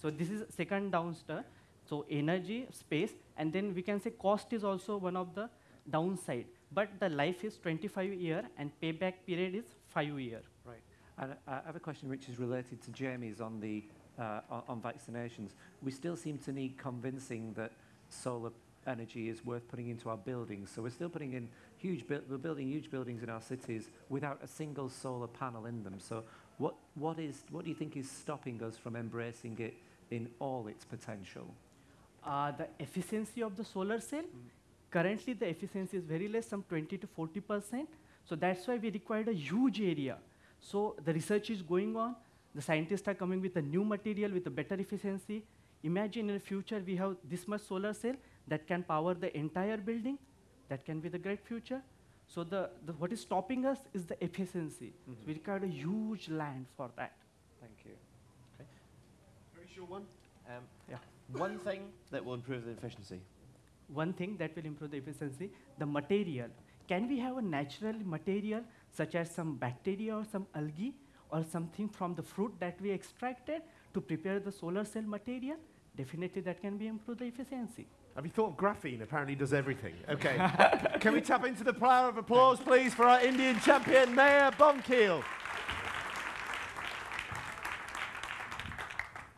So this is second downstairs. So energy, space, and then we can say cost is also one of the downside. But the life is 25 year and payback period is five year. Right. And I have a question which is related to Jamie's on the uh, on, on vaccinations. We still seem to need convincing that solar energy is worth putting into our buildings. So we're still putting in huge, bu- we're building huge buildings in our cities without a single solar panel in them. So what, what is, what do you think is stopping us from embracing it in all its potential? Uh, the efficiency of the solar cell Currently, the efficiency is very less, some 20 to 40 percent. So that's why we required a huge area. So the research is going on. The scientists are coming with a new material with a better efficiency. Imagine in the future we have this much solar cell that can power the entire building. That can be the great future. So the, the what is stopping us is the efficiency. So we required a huge land for that. Thank you. Very short one. Um, Yeah. One thing that will improve the efficiency. One thing that will improve the efficiency, the material. Can we have a natural material such as some bacteria or some algae or something from the fruit that we extracted to prepare the solar cell material? Definitely that can be improve the efficiency. Have you thought of graphene? Apparently does everything. Okay. Can we tap into the power of applause, please, for our Indian champion, Mayur Bonkile?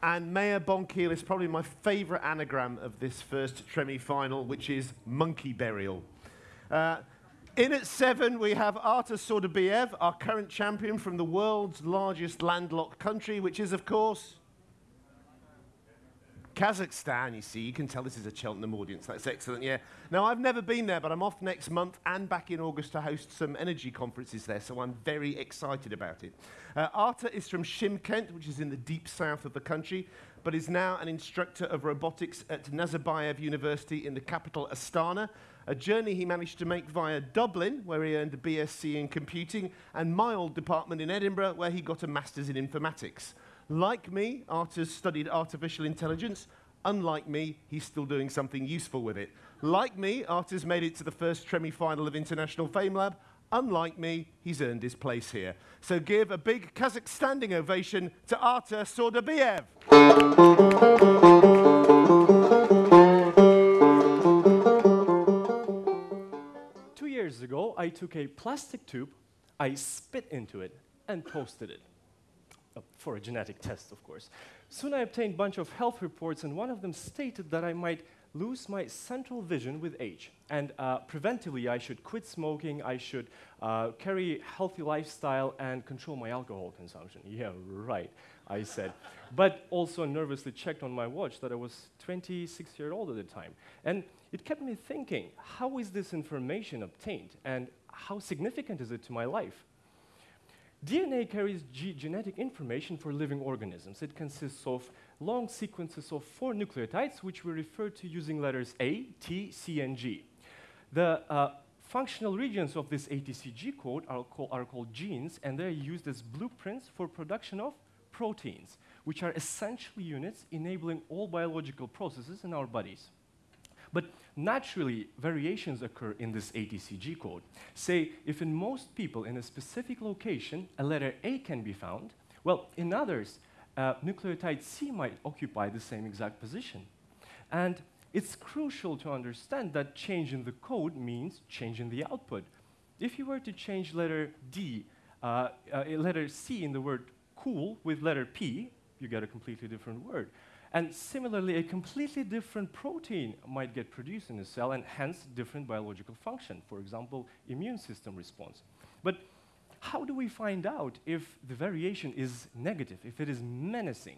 And Mayur Bonkile is probably my favourite anagram of this first Tremi final, which is monkey burial. Uh, in at seven, we have Artur Saudabayev, our current champion from the world's largest landlocked country, which is, of course, Kazakhstan, you see, you can tell this is a Cheltenham audience. That's excellent, yeah. Now, I've never been there, but I'm off next month and back in August to host some energy conferences there, so I'm very excited about it. Uh, Arta is from Shymkent, which is in the deep south of the country, but is now an instructor of robotics at Nazarbayev University in the capital Astana, a journey he managed to make via Dublin, where he earned a BSc in computing, and my old department in Edinburgh, where he got a master's in informatics. Like me, Arthur's studied artificial intelligence. Unlike me, he's still doing something useful with it. Like me, Arthur's made it to the first Tremi final of International FameLab. Unlike me, he's earned his place here. So give a big Kazakh standing ovation to Artur Saudabayev. Two years ago, I took a plastic tube, I spit into it, and toasted it. Uh, for a genetic test, of course. Soon I obtained a bunch of health reports, and one of them stated that I might lose my central vision with age. And uh, preventively, I should quit smoking, I should uh, carry healthy lifestyle, and control my alcohol consumption. Yeah, right, I said. but also nervously checked on my watch that I was 26 years old at the time. And it kept me thinking, how is this information obtained, and how significant is it to my life? DNA carries genetic information for living organisms. It consists of long sequences of four nucleotides, which we refer to using letters A, T, C, and G. The uh, functional regions of this ATCG code are, call, are called genes, and they're used as blueprints for production of proteins, which are essential units enabling all biological processes in our bodies. But naturally, variations occur in this ATCG code. Say, if in most people in a specific location a letter A can be found, well, in others, uh, nucleotide C might occupy the same exact position. And it's crucial to understand that change in the code means change in the output. If you were to change letter D, uh, uh, letter C in the word cool with letter P, you get a completely different word. And similarly, a completely different protein might get produced in a cell and hence different biological function, for example, immune system response. But how do we find out if the variation is negative, if it is menacing?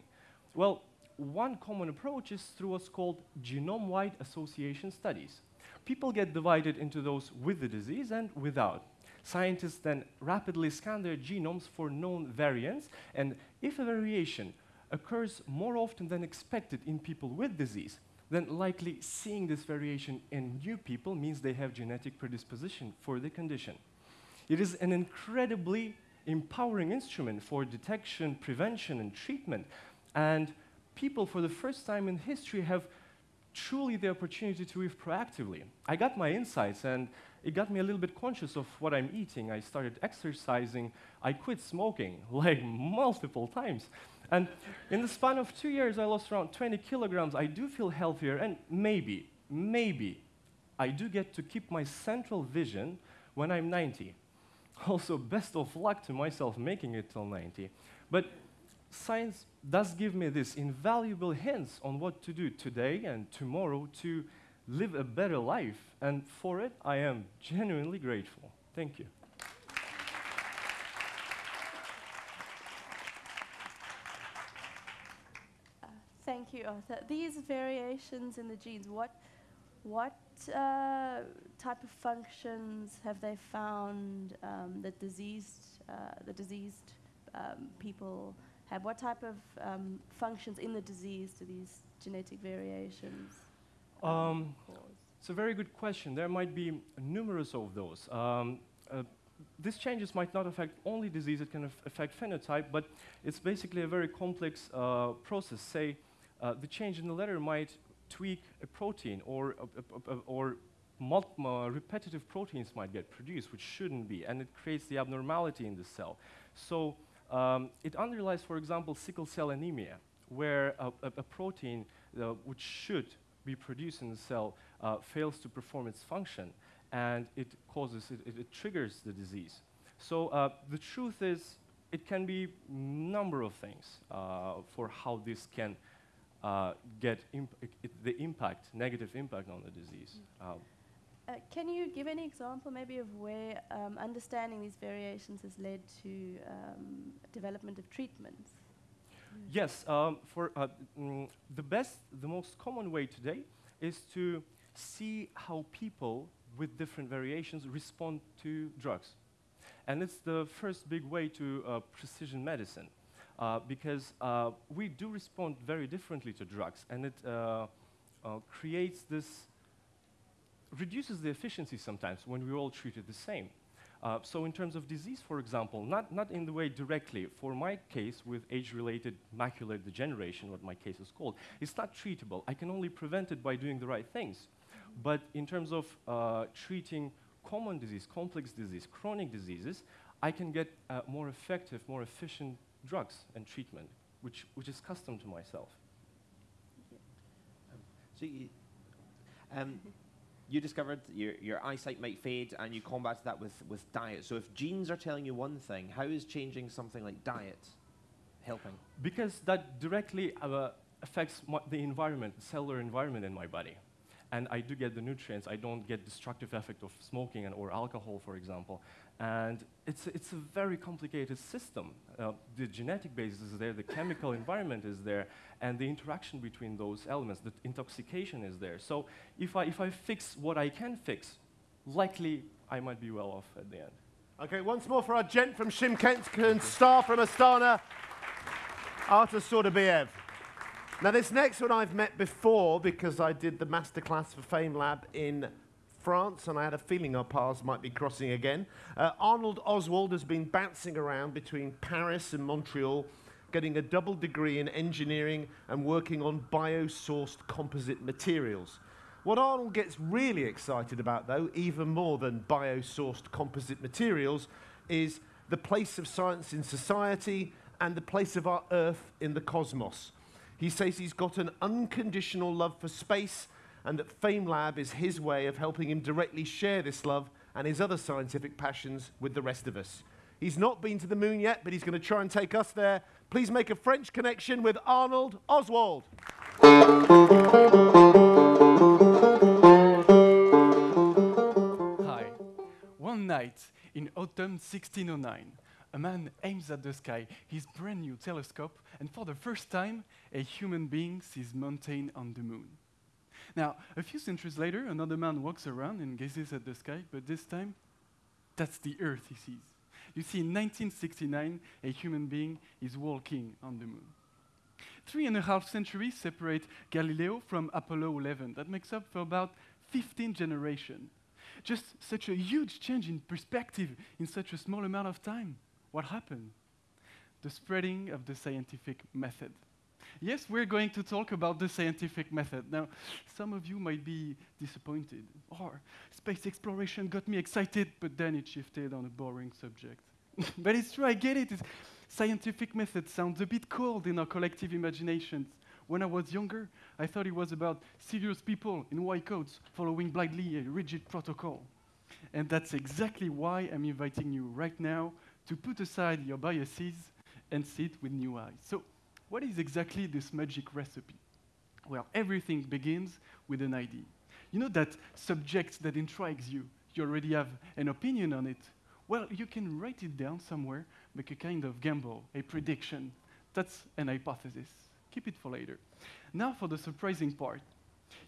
Well, one common approach is through what's called genome-wide association studies. People get divided into those with the disease and without. Scientists then rapidly scan their genomes for known variants, and if a variation occurs more often than expected in people with disease, then likely seeing this variation in new people means they have genetic predisposition for the condition. It is an incredibly empowering instrument for detection, prevention, and treatment. And people, for the first time in history, have truly the opportunity to live proactively. I got my insights, and it got me a little bit conscious of what I'm eating. I started exercising. I quit smoking, like multiple times. And in the span of two years, I lost around 20 kilograms. I do feel healthier, and maybe, maybe, I do get to keep my central vision when I'm 90. Also, best of luck to myself making it till 90. But science does give me this invaluable hints on what to do today and tomorrow to live a better life. And for it, I am genuinely grateful. Thank you. Thank you, Arthur. These variations in the genes, what, what uh, type of functions have they found um, that diseased, uh, the diseased um, people have? What type of um, functions in the disease do these genetic variations Um, cause? It's a very good question. There might be numerous of those. Um, uh, these changes might not affect only disease, it can aff- affect phenotype, but it's basically a very complex uh, process. Say, uh, the change in the letter might tweak a protein, or, a- a- a- or uh, repetitive proteins might get produced, which shouldn't be, and it creates the abnormality in the cell. So um, it underlies, for example, sickle cell anemia, where a protein uh, which should be produced in the cell uh, fails to perform its function, and it causes, it, it, it triggers the disease. So uh, the truth is, it can be number of things uh, for how this can uh, get imp- it- it- the impact, negative impact on the disease. Uh, Uh, can you give any example maybe of where um, understanding these variations has led to um, development of treatments? Yes, um, for uh, mm, the best, the most common way today is to see how people with different variations respond to drugs. And it's the first big way to uh, precision medicine uh, because uh, we do respond very differently to drugs and it uh, uh, creates this, reduces the efficiency sometimes when we're all treated the same. Uh, so in terms of disease, for example, not, not in the way directly, for my case with age-related macular degeneration, what my case is called, it's not treatable. I can only prevent it by doing the right things. But in terms of treating common disease, complex disease, chronic diseases, I can get uh, more effective, more efficient drugs and treatment, which, which is custom to myself. So you, um, you discovered your, your eyesight might fade and you combated that with, with diet. So if genes are telling you one thing, how is changing something like diet helping? Because that directly uh, affects the environment, the cellular environment in my body. And I do get the nutrients. I don't get destructive effect of smoking and, or alcohol, for example. And it's, a- it's a very complicated system. Uh, the genetic basis is there, the chemical environment is there, and the interaction between those elements, the intoxication is there. So if I, if I fix what I can fix, likely I might be well off at the end. Okay, once more for our gent from Shymkent and star from Astana, Artur Saudabayev. Now, this next one I've met before because I did the masterclass for FameLab in France, and I had a feeling our paths might be crossing again. Uh, Arnold Oswald has been bouncing around between Paris and Montreal, getting a double degree in engineering and working on bio-sourced composite materials. What Arnold gets really excited about, though, even more than bio-sourced composite materials, is the place of science in society and the place of our Earth in the cosmos. He says he's got an unconditional love for space and that FameLab is his way of helping him directly share this love and his other scientific passions with the rest of us. He's not been to the moon yet, but he's going to try and take us there. Please make a French connection with Arnold Oswald. Hi. One night in autumn 1609, a man aims at the sky his brand new telescope, and for the first time, a human being sees mountain on the moon. Now, a few centuries later, another man walks around and gazes at the sky, but this time, that's the Earth he sees. You see, in 1969, a human being is walking on the moon. Three and a half centuries separate Galileo from Apollo 11. That makes up for about 15 generations. Just such a huge change in perspective in such a small amount of time. What happened? The spreading of the scientific method. Yes, we're going to talk about the scientific method. Now, some of you might be disappointed. Or, space exploration got me excited, but then it shifted on a boring subject. but it's true, I get it. It's scientific method sounds a bit cold in our collective imaginations. When I was younger, I thought it was about serious people in white coats following blindly a rigid protocol. And that's exactly why I'm inviting you right now to put aside your biases and see it with new eyes. So, what is exactly this magic recipe? Well, everything begins with an idea. You know that subject that intrigues you, you already have an opinion on it. Well, you can write it down somewhere, make a kind of gamble, a prediction. That's an hypothesis. Keep it for later. Now for the surprising part.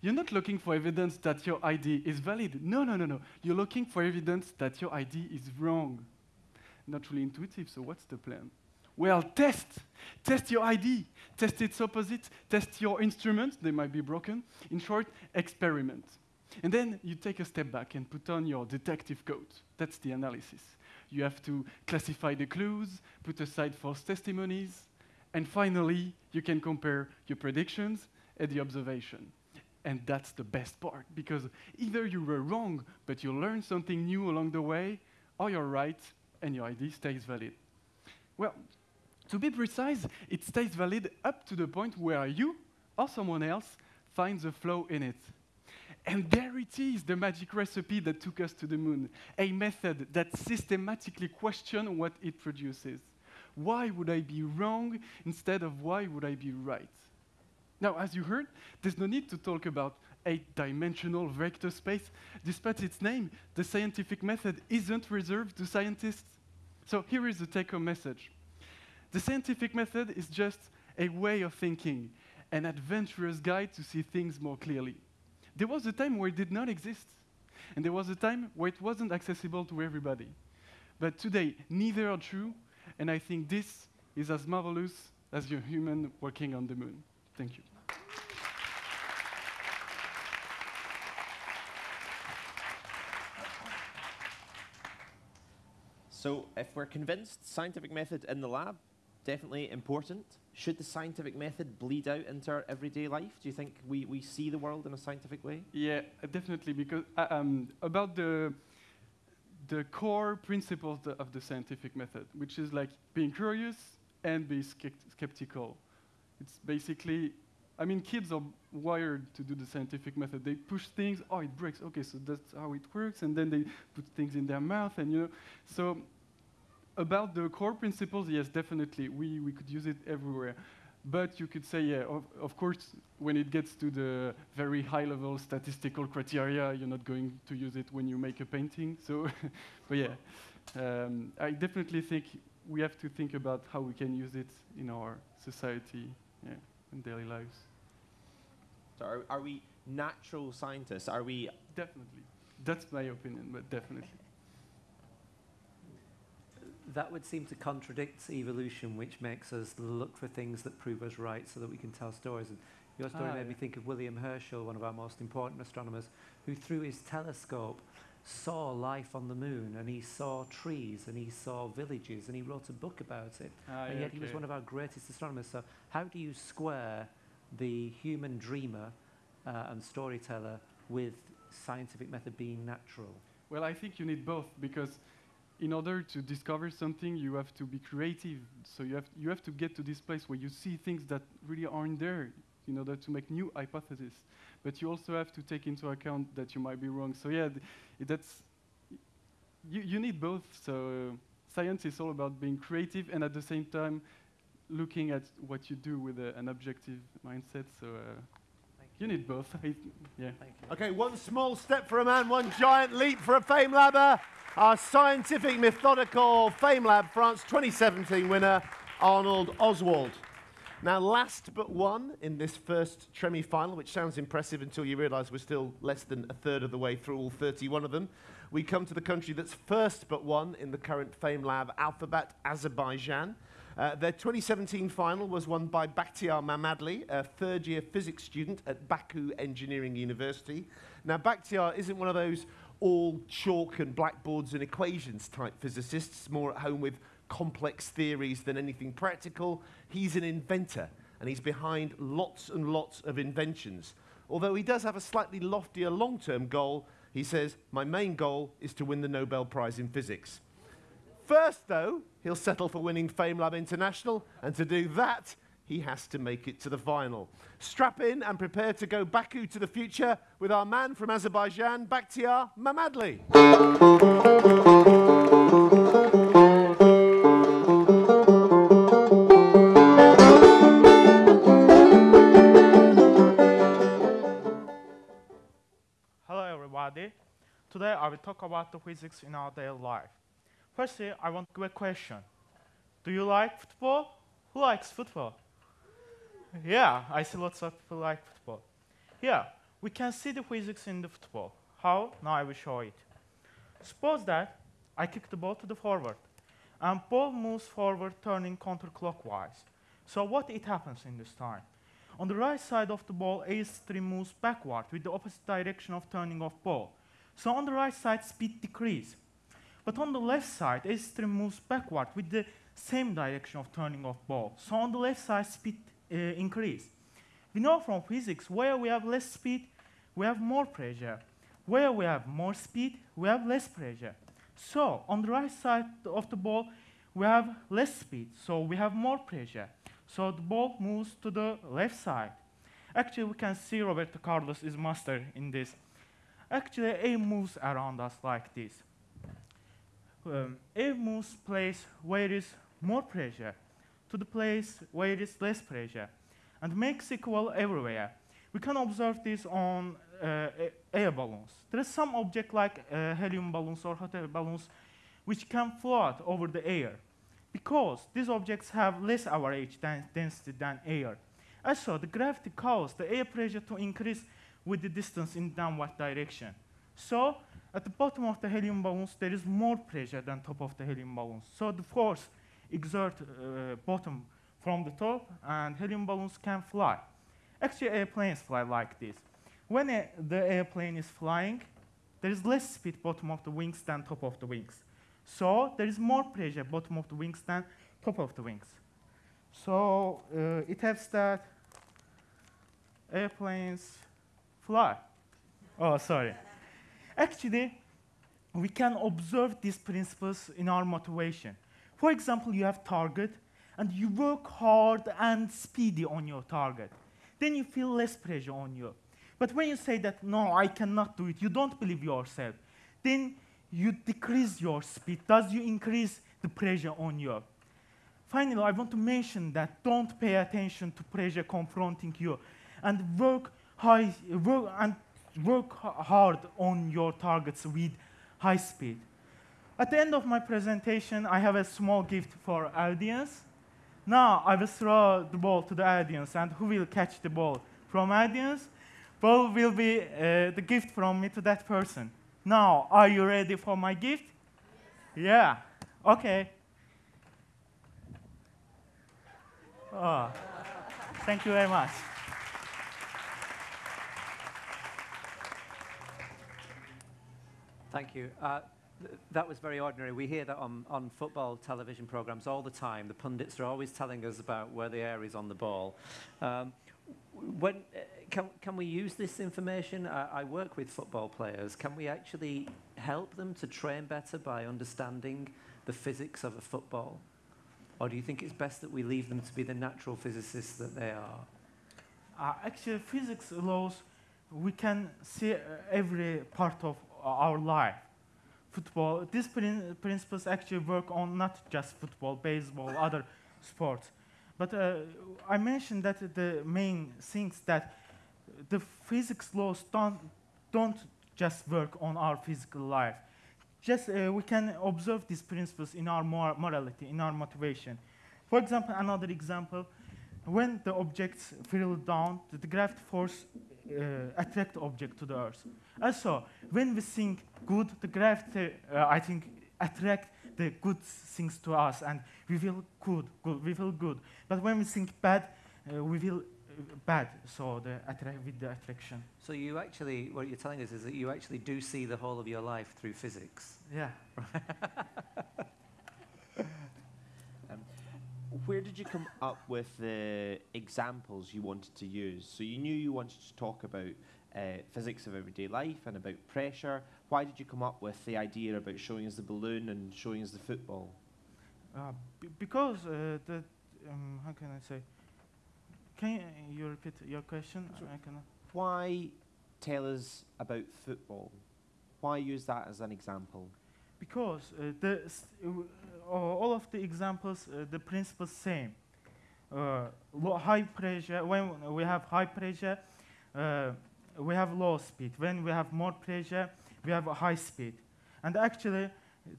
You're not looking for evidence that your idea is valid. No, no, no, no. You're looking for evidence that your idea is wrong. Not really intuitive, so what's the plan? Well, test. Test your ID. Test its opposite. Test your instruments. They might be broken. In short, experiment. And then you take a step back and put on your detective coat. That's the analysis. You have to classify the clues, put aside false testimonies, and finally, you can compare your predictions and the observation. And that's the best part, because either you were wrong, but you learned something new along the way, or you're right, and your ID stays valid. Well, to be precise, it stays valid up to the point where you or someone else finds a flaw in it. And there it is, the magic recipe that took us to the moon, a method that systematically questions what it produces. Why would I be wrong instead of why would I be right? Now, as you heard, there's no need to talk about eight-dimensional vector space. Despite its name, the scientific method isn't reserved to scientists. So here is the take-home message. The scientific method is just a way of thinking, an adventurous guide to see things more clearly. There was a time where it did not exist, and there was a time where it wasn't accessible to everybody. But today, neither are true, and I think this is as marvelous as your human working on the moon. Thank you. So, if we're convinced scientific method in the lab, definitely important. Should the scientific method bleed out into our everyday life? Do you think we, we see the world in a scientific way? Yeah, definitely, because uh, um, about the the core principles of the scientific method, which is like being curious and be skeptical. It's basically, I mean, kids are wired to do the scientific method. They push things, oh, it breaks, okay, so that's how it works, and then they put things in their mouth, and you know, so about the core principles, yes, definitely, we, we could use it everywhere. But you could say, yeah, of, of, course, when it gets to the very high-level statistical criteria, you're not going to use it when you make a painting. So, but yeah, um, I definitely think we have to think about how we can use it in our society, yeah, in daily lives. So, are, are we natural scientists? Are we definitely? That's my opinion, but definitely that would seem to contradict evolution, which makes us look for things that prove us right so that we can tell stories. And your story ah, made yeah. me think of William Herschel, one of our most important astronomers, who through his telescope saw life on the moon and he saw trees and he saw villages and he wrote a book about it. Ah, and yeah, yet okay. he was one of our greatest astronomers. So how do you square the human dreamer uh, and storyteller with scientific method being natural? Well, I think you need both because in order to discover something, you have to be creative. So you have, you have to get to this place where you see things that really aren't there in order to make new hypotheses. But you also have to take into account that you might be wrong. So yeah, that's, you, you need both. So uh, science is all about being creative and at the same time looking at what you do with a, an objective mindset. So uh, you need both. yeah. Okay, one small step for a man, one giant leap for a FameLabber. Our scientific methodical FameLab France 2017 winner, Arnold Oswald. Now, last but one in this first Tremi final, which sounds impressive until you realise we're still less than a third of the way through all 31 of them, we come to the country that's first but one in the current FameLab alphabet, Azerbaijan. Uh, their 2017 final was won by Bakhtiar Mamadli, a third-year physics student at Baku Engineering University. Now, Bakhtiar isn't one of those all chalk and blackboards and equations type physicists, more at home with complex theories than anything practical. He's an inventor, and he's behind lots and lots of inventions. Although he does have a slightly loftier long-term goal, he says, my main goal is to win the Nobel Prize in Physics. First, though, he'll settle for winning FameLab International, and to do that, he has to make it to the final. Strap in and prepare to go Baku to the future with our man from Azerbaijan, Bakhtiar Mamadli. Hello everybody. Today I will talk about the physics in our daily life. Firstly, I want to give a question. Do you like football? Who likes football? yeah, I see lots of people like football. Yeah, we can see the physics in the football. How? Now I will show it. Suppose that I kick the ball to the forward, and ball moves forward, turning counterclockwise. So what it happens in this time? On the right side of the ball, A stream moves backward with the opposite direction of turning of ball. So on the right side, speed decrease. But on the left side, A stream moves backward with the same direction of turning of ball. So on the left side, speed uh, increase. We know from physics, where we have less speed, we have more pressure. Where we have more speed, we have less pressure. So on the right side of the ball, we have less speed, so we have more pressure. So the ball moves to the left side. Actually, we can see Roberto Carlos is master in this. Actually, A moves around us like this. Um, A moves place where there is more pressure to the place where there is less pressure and makes equal everywhere. We can observe this on uh, air balloons. There is some object like uh, helium balloons or hot air balloons which can float over the air because these objects have less average den density than air. Also, the gravity causes the air pressure to increase with the distance in downward direction. So, at the bottom of the helium balloons, there is more pressure than top of the helium balloons. So the force exert uh, bottom from the top, and helium balloons can fly. Actually, airplanes fly like this. When a, the airplane is flying, there is less speed bottom of the wings than top of the wings. So there is more pressure bottom of the wings than top of the wings. So uh, it helps that airplanes fly. Oh, sorry. Actually, we can observe these principles in our motivation. For example, you have target, and you work hard and speedy on your target. Then you feel less pressure on you. But when you say that, no, I cannot do it, you don't believe yourself, then you decrease your speed, thus you increase the pressure on you. Finally, I want to mention that don't pay attention to pressure confronting you and work high, work and work hard on your targets with high speed. At the end of my presentation, I have a small gift for audience. Now I will throw the ball to the audience, and who will catch the ball from audience? Ball will be uh, the gift from me to that person. Now, are you ready for my gift? Yeah. Okay. Oh, thank you very much. Thank you. Uh, th that was very ordinary. We hear that on, on football television programs all the time. The pundits are always telling us about where the air is on the ball. Um, when, uh, can, can we use this information? I, I work with football players. Can we actually help them to train better by understanding the physics of a football? Or do you think it's best that we leave them to be the natural physicists that they are? Uh, actually, physics laws, we can see uh, every part of our life. Football, these prin principles actually work on not just football, baseball, other sports. But uh, I mentioned that the main things that the physics laws don't, don't just work on our physical life. Just uh, we can observe these principles in our mor morality, in our motivation. For example, another example, when the objects fall down, the, gravity force attract object to the earth. Also, when we think good, the gravity, uh, I think, attract the good things to us, and we feel good, good, we feel good. But when we think bad, uh, we feel uh, bad. So the with the attraction. So you actually, what you're telling us is that you actually do see the whole of your life through physics. Yeah. um, where did you come up with the examples you wanted to use? So you knew you wanted to talk about uh, physics of everyday life and about pressure. Why did you come up with the idea about showing us the balloon and showing us the football? Uh, because uh, the, um, how can I say? Can you repeat your question? Why tell us about football? Why use that as an example? Because uh, the uh, all of the examples, uh, the principle same. Uh, high pressure, when we have high pressure, we have low speed. When we have more pressure, we have a high speed. And actually,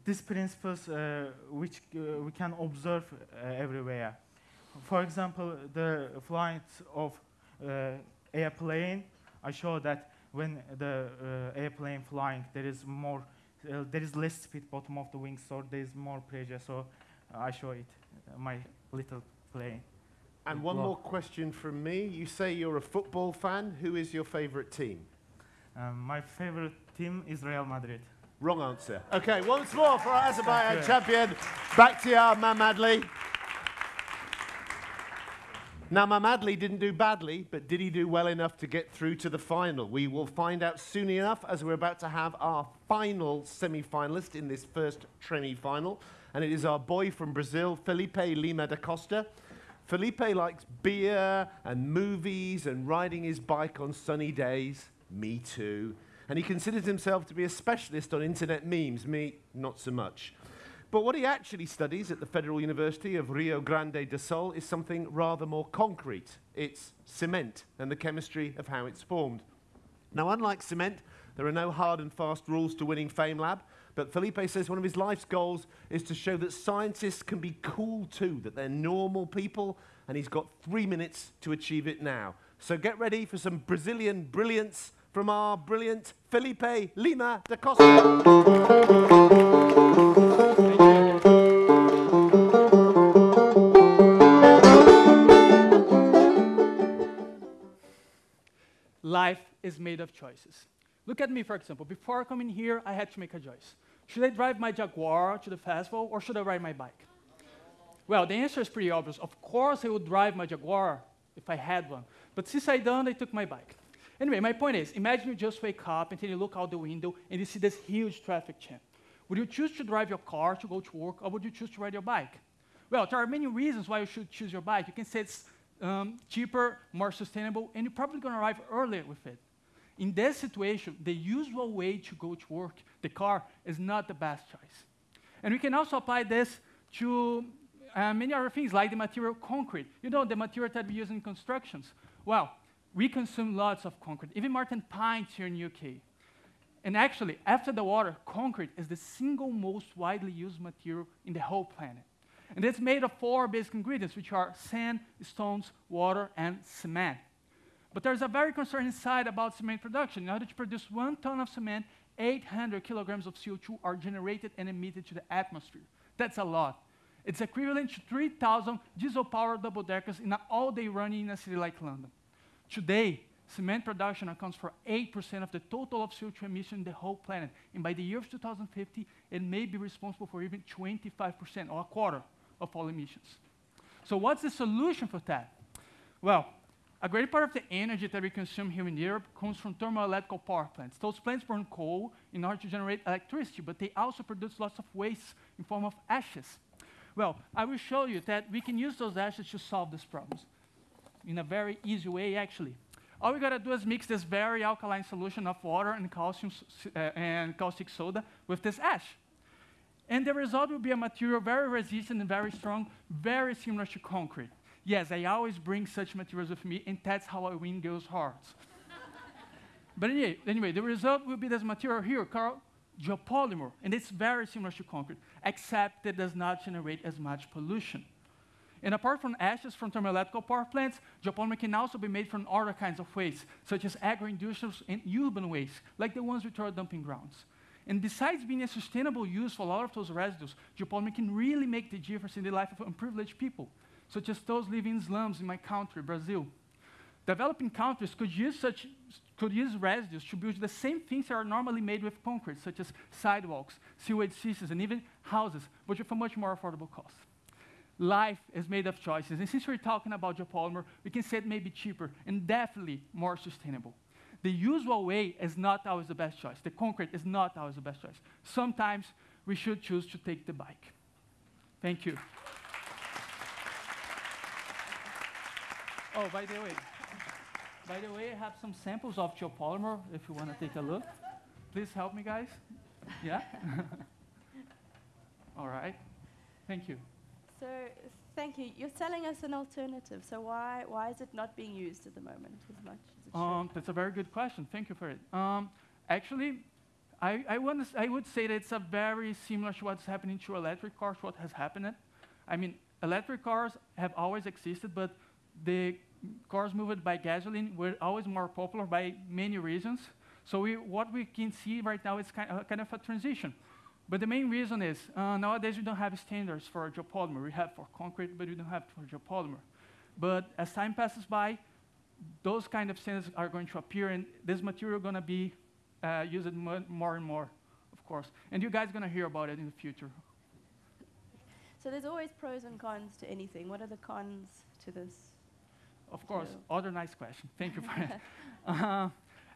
these principles uh, which uh, we can observe uh, everywhere. For example, the flight of airplane, I show that when the uh, airplane flying, there is more, uh, there is less speed bottom of the wings, so there is more pressure. So I show it, uh, my little plane. And one more question from me. You say you're a football fan. Who is your favourite team? Um, my favorite team is Real Madrid. Wrong answer. Okay, once more for our Azerbaijan champion, Bakhtiar Mamadli. Now, Mamadli didn't do badly, but did he do well enough to get through to the final? We will find out soon enough as we're about to have our final semi finalist in this first semi final. And it is our boy from Brazil, Felipe Lima da Costa. Felipe likes beer and movies and riding his bike on sunny days. Me too. And he considers himself to be a specialist on internet memes. Me, not so much. But what he actually studies at the Federal University of Rio Grande do Sul is something rather more concrete. It's cement and the chemistry of how it's formed. Now, unlike cement, there are no hard and fast rules to winning FameLab, but Felipe says one of his life's goals is to show that scientists can be cool too, that they're normal people, and he's got three minutes to achieve it now. So get ready for some Brazilian brilliance from our brilliant Felipe Lima da Costa. Life is made of choices. Look at me, for example. Before coming here, I had to make a choice. Should I drive my Jaguar to the festival or should I ride my bike? Well, the answer is pretty obvious. Of course, I would drive my Jaguar if I had one. But since I don't, I took my bike. Anyway, my point is imagine you just wake up and then you look out the window and you see this huge traffic jam. Would you choose to drive your car to go to work or would you choose to ride your bike? Well, there are many reasons why you should choose your bike. You can say it's um, cheaper, more sustainable, and you're probably going to arrive earlier with it. In this situation, the usual way to go to work, the car, is not the best choice. And we can also apply this to uh, many other things, like the material concrete. You know, the material that we use in constructions. Well, we consume lots of concrete, even more than pints here in the UK. And actually, after the water, concrete is the single most widely used material in the whole planet. And it's made of four basic ingredients, which are sand, stones, water, and cement. But there's a very concerning side about cement production. In order to produce one ton of cement, 800 kilograms of CO2 are generated and emitted to the atmosphere. That's a lot. It's equivalent to 3,000 diesel-powered double-deckers in an all-day running in a city like London. Today, cement production accounts for 8% of the total of CO2 emission in the whole planet. And by the year of 2050, it may be responsible for even 25% or a quarter of all emissions. So what's the solution for that? Well, a great part of the energy that we consume here in Europe comes from thermoelectric power plants. Those plants burn coal in order to generate electricity, but they also produce lots of waste in form of ashes. Well, I will show you that we can use those ashes to solve these problems in a very easy way, actually. All we gotta do is mix this very alkaline solution of water and calcium uh, and caustic soda with this ash. And the result will be a material very resistant and very strong, very similar to concrete. Yes, I always bring such materials with me, and that's how I win girls' hearts. but anyway, anyway, the result will be this material here called geopolymer, and it's very similar to concrete, except it does not generate as much pollution. And apart from ashes from thermoelectric power plants, geopolymer can also be made from other kinds of waste, such as agro-industrial and urban waste, like the ones we throw dumping grounds. And besides being a sustainable use for a lot of those residues, geopolymer can really make the difference in the life of unprivileged people, such as those living in slums in my country, Brazil. Developing countries could use such could use residues to build the same things that are normally made with concrete, such as sidewalks, sewage systems, and even houses, but with a much more affordable cost. Life is made of choices, and since we're talking about geopolymer, we can say it may be cheaper and definitely more sustainable. The usual way is not always the best choice. The concrete is not always the best choice. Sometimes we should choose to take the bike. Thank you. Oh, by the way, by the way, I have some samples of geopolymer if you want to take a look. Please help me, guys. Yeah? All right. Thank you. So, thank you. You're selling us an alternative. So why why is it not being used at the moment as much as it? Um, that's a very good question. Thank you for it. Um, actually, I, I, wanna I would say that it's a very similar to what's happening to electric cars, what has happened. I mean, electric cars have always existed, but the cars moved by gasoline were always more popular by many reasons. So we, what we can see right now is kind, uh, kind of a transition. But the main reason is uh, nowadays we don't have standards for geopolymer. We have for concrete, but we don't have for geopolymer. But as time passes by, those kind of standards are going to appear, and this material going to be uh, used mo more and more, of course. And you guys going to hear about it in the future. So there's always pros and cons to anything. What are the cons to this? Of course, other nice question. Thank you for that. Uh,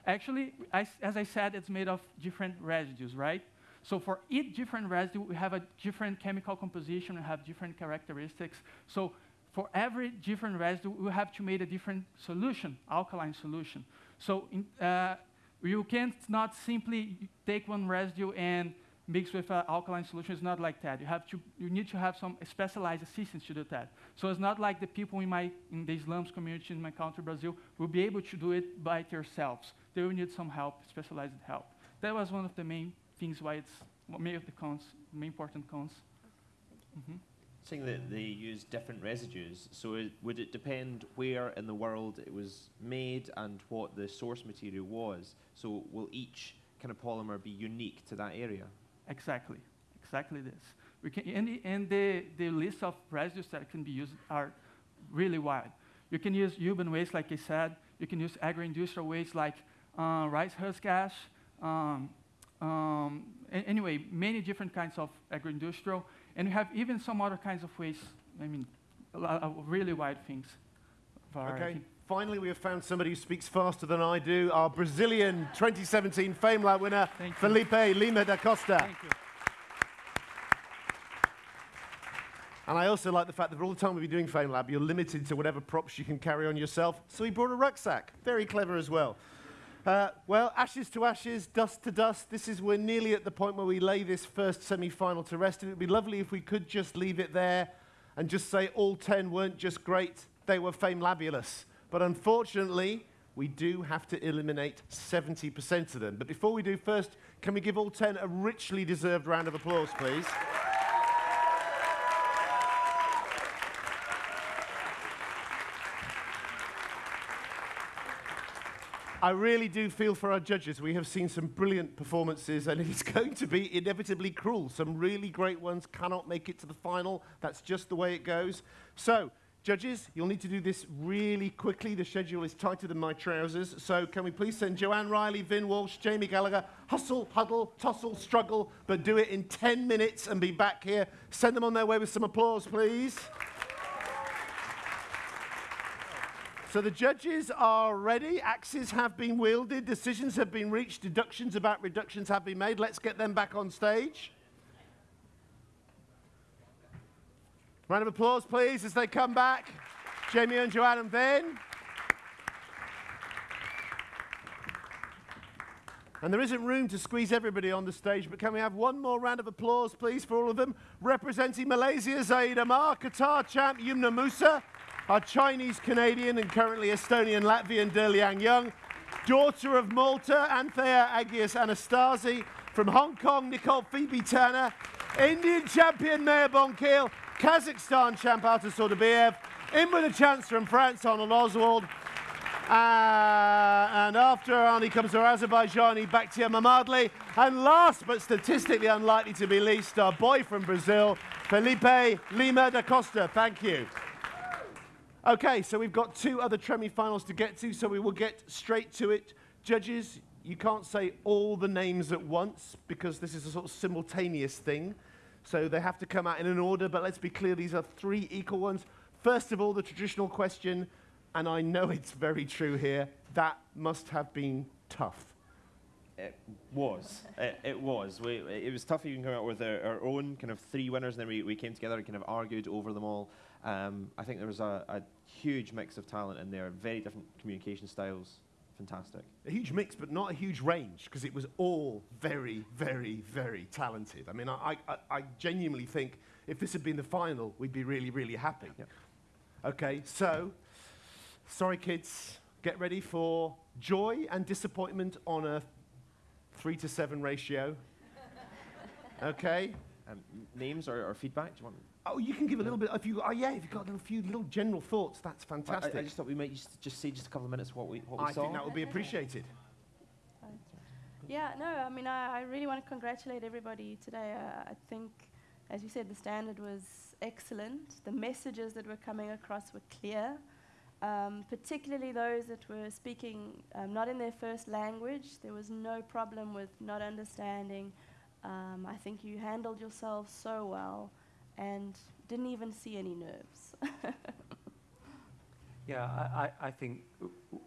actually, I as I said, it's made of different residues, right? So for each different residue, we have a different chemical composition, we have different characteristics. So for every different residue, we have to make a different solution, alkaline solution. So in, uh, you can't not simply take one residue and mix with an alkaline solution. It's not like that. You, have to, you need to have some specialized assistance to do that. So it's not like the people in, my, in the slums community in my country, Brazil, will be able to do it by themselves. They will need some help, specialized help. That was one of the main things why it's many of the cons, main important cons. Mm-hmm. Saying that they use different residues, so it, would it depend where in the world it was made and what the source material was? So will each kind of polymer be unique to that area? Exactly, exactly this. We can, and the, and the, the list of residues that can be used are really wide. You can use urban waste, like I said. You can use agro-industrial waste, like uh, rice husk ash. Um, um, anyway, many different kinds of agro-industrial. And we have even some other kinds of waste, I mean, a, really wide things. Okay. Finally, we have found somebody who speaks faster than I do. Our Brazilian 2017 FameLab winner, Felipe Lima da Costa. Thank you. And I also like the fact that for all the time we've been doing FameLab, you're limited to whatever props you can carry on yourself. So he brought a rucksack. Very clever as well. Uh, well, ashes to ashes, dust to dust. This is we're nearly at the point where we lay this first semi-final to rest. It would be lovely if we could just leave it there and just say all 10 weren't just great, they were fame-labulous. But unfortunately, we do have to eliminate 70% of them. But before we do, first, can we give all 10 a richly deserved round of applause, please? I really do feel for our judges. We have seen some brilliant performances, and it's going to be inevitably cruel. Some really great ones cannot make it to the final. That's just the way it goes. So, judges, you'll need to do this really quickly. The schedule is tighter than my trousers. So, can we please send Joanne Riley, Vin Walsh, Jamie Gallagher, hustle, huddle, tussle, struggle, but do it in 10 minutes and be back here. Send them on their way with some applause, please. So the judges are ready. Axes have been wielded. Decisions have been reached. Deductions about reductions have been made. Let's get them back on stage. Round of applause, please, as they come back. Jamie and Joanne and Vin. And there isn't room to squeeze everybody on the stage, but can we have one more round of applause, please, for all of them? Representing Malaysia, Zaid Amar, Qatar champ Yumna Musa, our Chinese Canadian and currently Estonian Latvian Derliang Young, daughter of Malta, Anthea Agius Anastasi, from Hong Kong, Nicole Phoebe Turner, Indian champion Mayur Bonkile, Kazakhstan champ Artur Saudabayev, in with a chance from France, Arnold Oswald, uh, and after Arnie comes our Azerbaijani Bakhtiar Mamadli. And last but statistically unlikely to be least, our boy from Brazil, Felipe Lima da Costa. Thank you. Okay, so we've got two other Tremi finals to get to, so we will get straight to it. Judges, you can't say all the names at once because this is a sort of simultaneous thing. So they have to come out in an order, but let's be clear, these are three equal ones. First of all, the traditional question, and I know it's very true here, that must have been tough. It was. it, it, was. We, it was tough even coming out with our, our, own kind of three winners, and then we, we came together and kind of argued over them all. Um, I think there was a, a, huge mix of talent in there, are very different communication styles. Fantastic. A huge mix, but not a huge range, because it was all very, very, very talented. I mean, I, I, I, genuinely think if this had been the final, we'd be really, really happy. Yep. Okay, so, sorry kids, get ready for joy and disappointment on a three to seven ratio. okay? Um, names or, or feedback? Do you want? Oh, you can give a little bit. If you, oh yeah, if you've got a few little general thoughts, that's fantastic. I, I just thought we might just, just say just a couple of minutes what we what we I saw. think that would be appreciated. Yeah, no, I mean, I, I really want to congratulate everybody today. Uh, I think, as you said, the standard was excellent. The messages that were coming across were clear, um, particularly those that were speaking um, not in their first language. There was no problem with not understanding. Um, I think you handled yourself so well and didn't even see any nerves. Yeah, I, I, think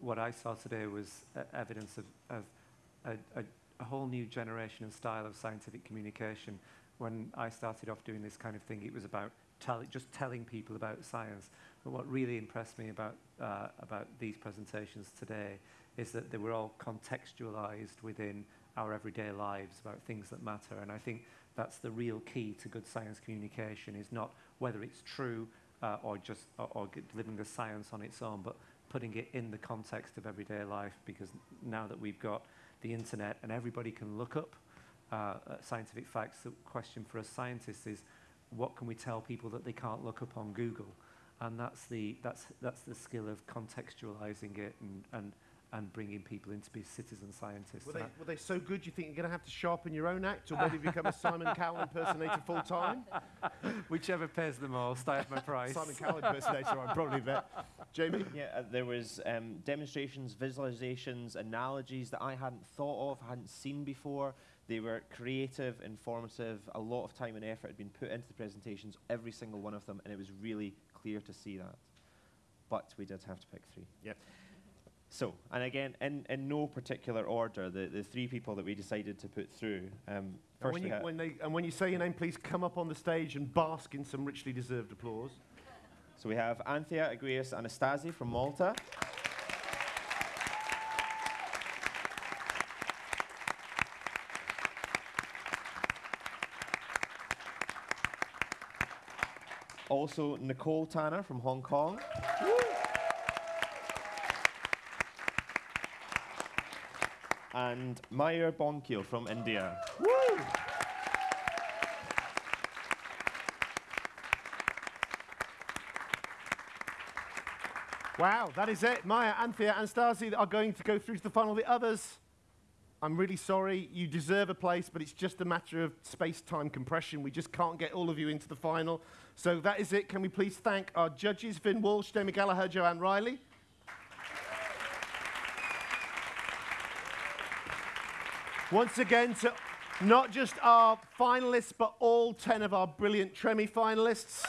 what I saw today was evidence of, of a, a, a whole new generation and style of scientific communication. When I started off doing this kind of thing, it was about tell, just telling people about science. But what really impressed me about, uh, about these presentations today is that they were all contextualized within our everyday lives about things that matter. And I think that's the real key to good science communication is not whether it's true uh, or just or, or delivering the science on its own, but putting it in the context of everyday life. Because now that we've got the internet and everybody can look up uh, uh, scientific facts, the question for us scientists is, what can we tell people that they can't look up on Google? And that's the that's that's the skill of contextualizing it and and and bringing people in to be citizen scientists. Were they, were they so good you think you're going to have to sharpen your own act or maybe become a Simon Cowell impersonator full time? Whichever pays the most, I have my price. Simon Cowell impersonator, I'd probably bet. Jamie? Yeah, uh, there was um, demonstrations, visualizations, analogies that I hadn't thought of, hadn't seen before. They were creative, informative. A lot of time and effort had been put into the presentations, every single one of them, and it was really clear to see that. But we did have to pick three. Yep. So, and again, in, in no particular order, the, the three people that we decided to put through. Um, And first when, you, had- when, they, and when you say your name, please come up on the stage and bask in some richly deserved applause. So we have Anthea Agius Anastasi from Malta. Also, Nicole Tanner from Hong Kong. And Mayur Bonkile from India. Wow, that is it. Maya, Anthea, and Stasi are going to go through to the final. The others, I'm really sorry. You deserve a place, but it's just a matter of space-time compression. We just can't get all of you into the final. So that is it. Can we please thank our judges, Vin Walsh, Jamie Gallagher, Joanne Riley. Once again, to not just our finalists, but all 10 of our brilliant Tremi finalists.